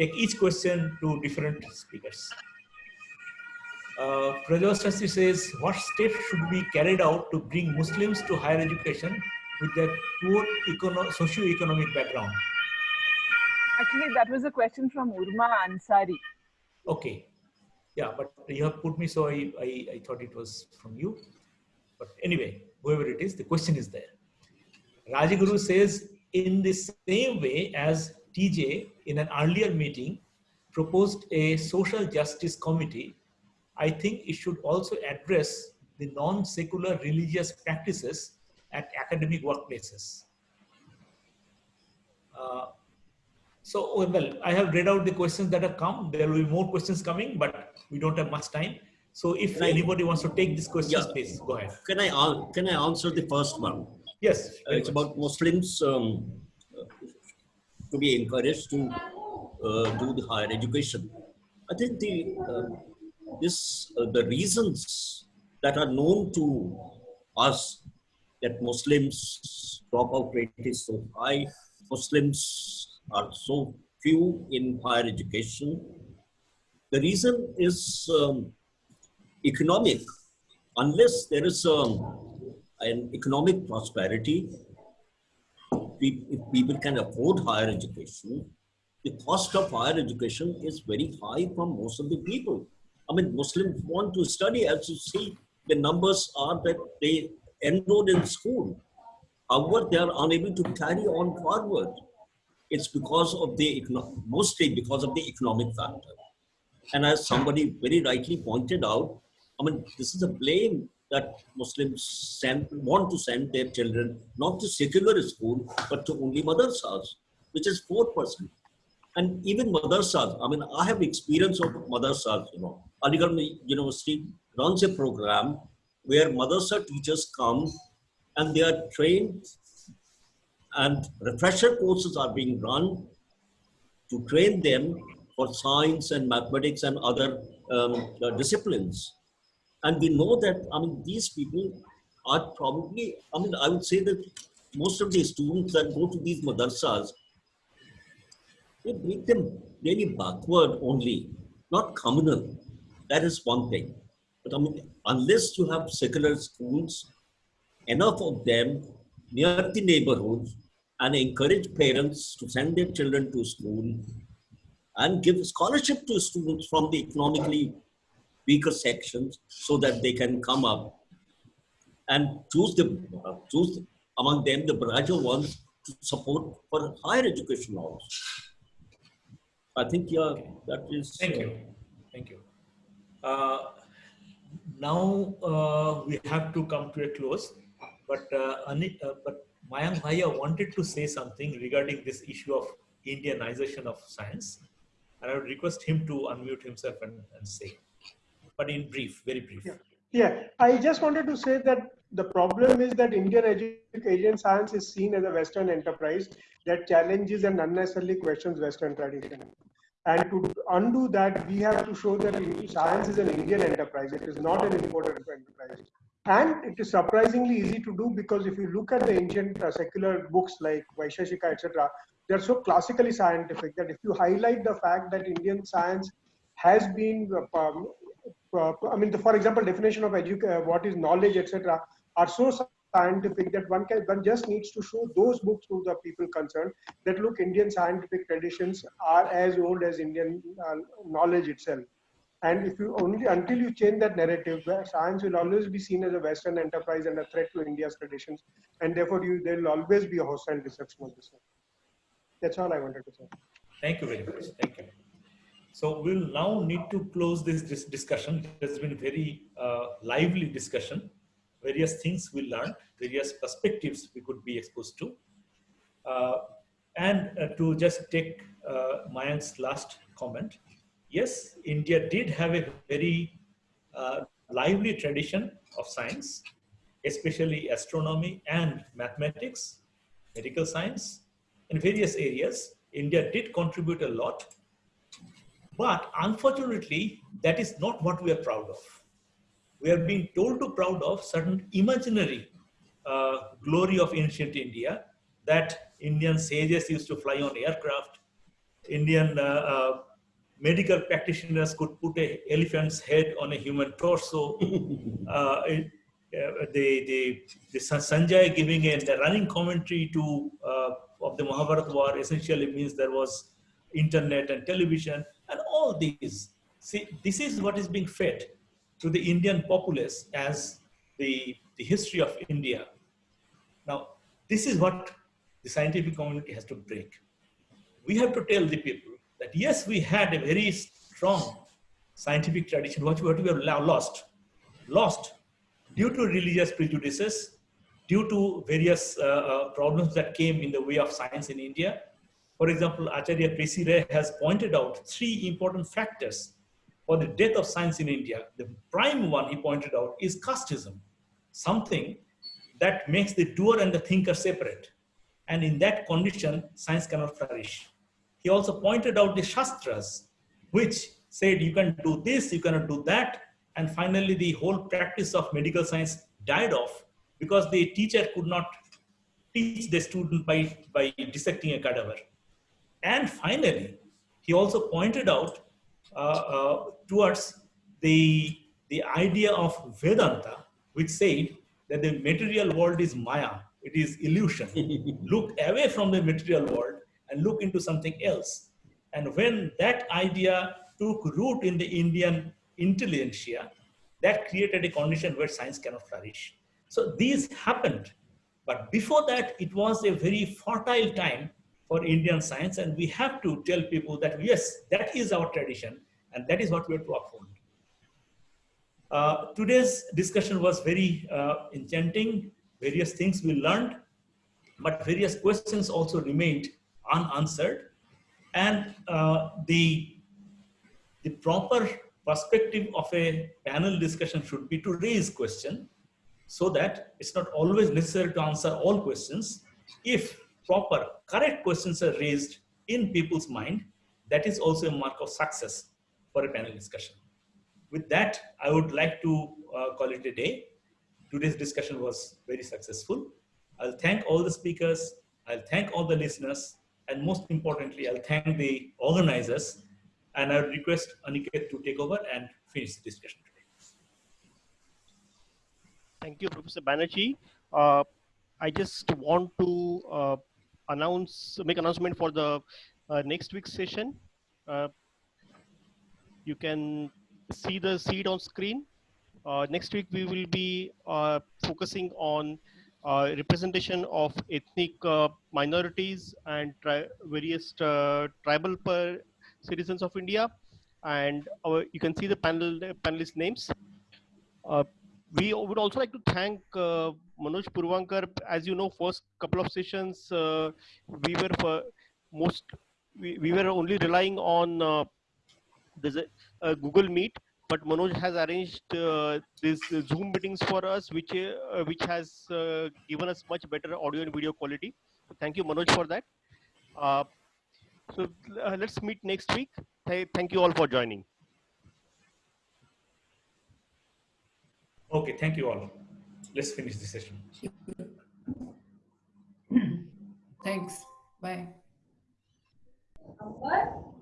take each question to different speakers. Uh, Prajwal Shastri says, what steps should be carried out to bring Muslims to higher education with their poor econo socio-economic background? Actually, that was a question from Urma Ansari. Okay. Yeah, but you have put me, so I, I, I thought it was from you. But anyway, whoever it is, the question is there. Rajaguru says, in the same way as TJ in an earlier meeting proposed a social justice committee, I think it should also address the non-secular religious practices at academic workplaces. Uh, so, well, I have read out the questions that have come. There will be more questions coming, but we don't have much time. So if Right. anybody wants to take this question, Yeah. please go ahead. Can I, can I answer the first one? Yes. Uh, it's much. about Muslims um, uh, to be encouraged to uh, do the higher education. I think the uh, this uh, the reasons that are known to us that Muslims dropout rate is so high, Muslims are so few in higher education. The reason is um, economic. Unless there is um, an economic prosperity, if people can afford higher education, the cost of higher education is very high for most of the people. I mean, Muslims want to study, as you see, the numbers are that they enrolled in school. However, they are unable to carry on forward. It's because of the, mostly because of the economic factor. And as somebody very rightly pointed out, I mean, this is a blame that Muslims send, want to send their children not to secular school, but to only madrasas, which is 4%. And even madrasas, I mean, I have experience of madrasas, you know. Aligarh University runs a program where madrasa teachers come and they are trained and refresher courses are being run to train them for science and mathematics and other um, uh, disciplines. And we know that, I mean, these people are probably, I mean, I would say that most of the students that go to these madrasas, they make them really backward only, not communal. That is one thing. But I mean, unless you have secular schools, enough of them near the neighborhoods, and encourage parents to send their children to school and give scholarship to students from the economically weaker sections so that they can come up and choose the uh, choose among them the brighter ones to support for higher education also. I think yeah, that is. Thank you. Thank you. Uh, now uh, we have to come to a close, but uh, Ani, uh, but Mayank Vahia wanted to say something regarding this issue of Indianization of science, and I would request him to unmute himself and, and say, but in brief, very brief. Yeah. Yeah, I just wanted to say that the problem is that Indian education science is seen as a Western enterprise that challenges and unnecessarily questions Western tradition. And to undo that, we have to show that science is an Indian enterprise. It is not an imported enterprise. And it is surprisingly easy to do because if you look at the ancient uh, secular books like Vaisheshika, etc., they're so classically scientific that if you highlight the fact that Indian science has been, um, I mean, the, for example, definition of educa- uh, what is knowledge, etc., are so scientific that one can one just needs to show those books to the people concerned that look, Indian scientific traditions are as old as Indian uh, knowledge itself. And if you only until you change that narrative, science will always be seen as a Western enterprise and a threat to India's traditions, and therefore you there will always be a hostile reception of this. That's all I wanted to say. Thank you very much. Thank you. So we'll now need to close this, discussion. It has been very uh, lively discussion. Various things we learned, various perspectives we could be exposed to. Uh, and uh, to just take uh, Mayank's last comment, yes, India did have a very uh, lively tradition of science, especially astronomy and mathematics, medical science, in various areas. India did contribute a lot but unfortunately, that is not what we are proud of. We are being told to proud of certain imaginary uh, glory of ancient India that Indian sages used to fly on aircraft, Indian uh, uh, medical practitioners could put a elephant's head on a human torso. uh, it, uh, the, the, the Sanjay giving a, a running commentary to uh, of the Mahabharata war essentially means there was internet and television and all these. See, this is what is being fed to the Indian populace as the, the history of India. Now, this is what the scientific community has to break. We have to tell the people that yes, we had a very strong scientific tradition, what we have lost, lost due to religious prejudices, due to various uh, uh, problems that came in the way of science in India, for example, Acharya P.C. Ray has pointed out three important factors for the death of science in India. The prime one he pointed out is casteism, something that makes the doer and the thinker separate. And in that condition, science cannot flourish. He also pointed out the Shastras, which said you can do this, you cannot do that. And finally, the whole practice of medical science died off because the teacher could not teach the student by, by dissecting a cadaver. And finally, he also pointed out uh, uh, towards the, the idea of Vedanta, which said that the material world is Maya, it is illusion. look away from the material world and look into something else. And when that idea took root in the Indian intelligentsia, that created a condition where science cannot flourish. So these happened. But before that, it was a very fertile time for Indian science. And we have to tell people that, yes, that is our tradition and that is what we have to uphold. Uh, today's discussion was very uh, enchanting, various things we learned, but various questions also remained unanswered. And uh, the, the proper perspective of a panel discussion should be to raise question so that it's not always necessary to answer all questions. If proper, correct questions are raised in people's mind, that is also a mark of success for a panel discussion. With that, I would like to uh, call it a day. Today's discussion was very successful. I'll thank all the speakers. I'll thank all the listeners. And most importantly, I'll thank the organizers. And I request Aniket to take over and finish the discussion today. Thank you, Professor Banerjee. Uh, I just want to uh, announce, make announcement for the uh, next week's session. Uh, you can see the seed on screen. Uh, next week, we will be uh, focusing on uh, representation of ethnic uh, minorities and tri various tribal citizens of India. And our, you can see the panel panelist names. we would also like to thank Manoj Purvankar. As you know, first couple of sessions, we were for most we, we were only relying on uh, a, a, Google Meet, but Manoj has arranged uh, these Zoom meetings for us, which uh, which has uh, given us much better audio and video quality. Thank you, Manoj, for that. Uh, so uh, let's meet next week. Th thank you all for joining. Okay, thank you all. Let's finish the session. Thanks. Bye. What?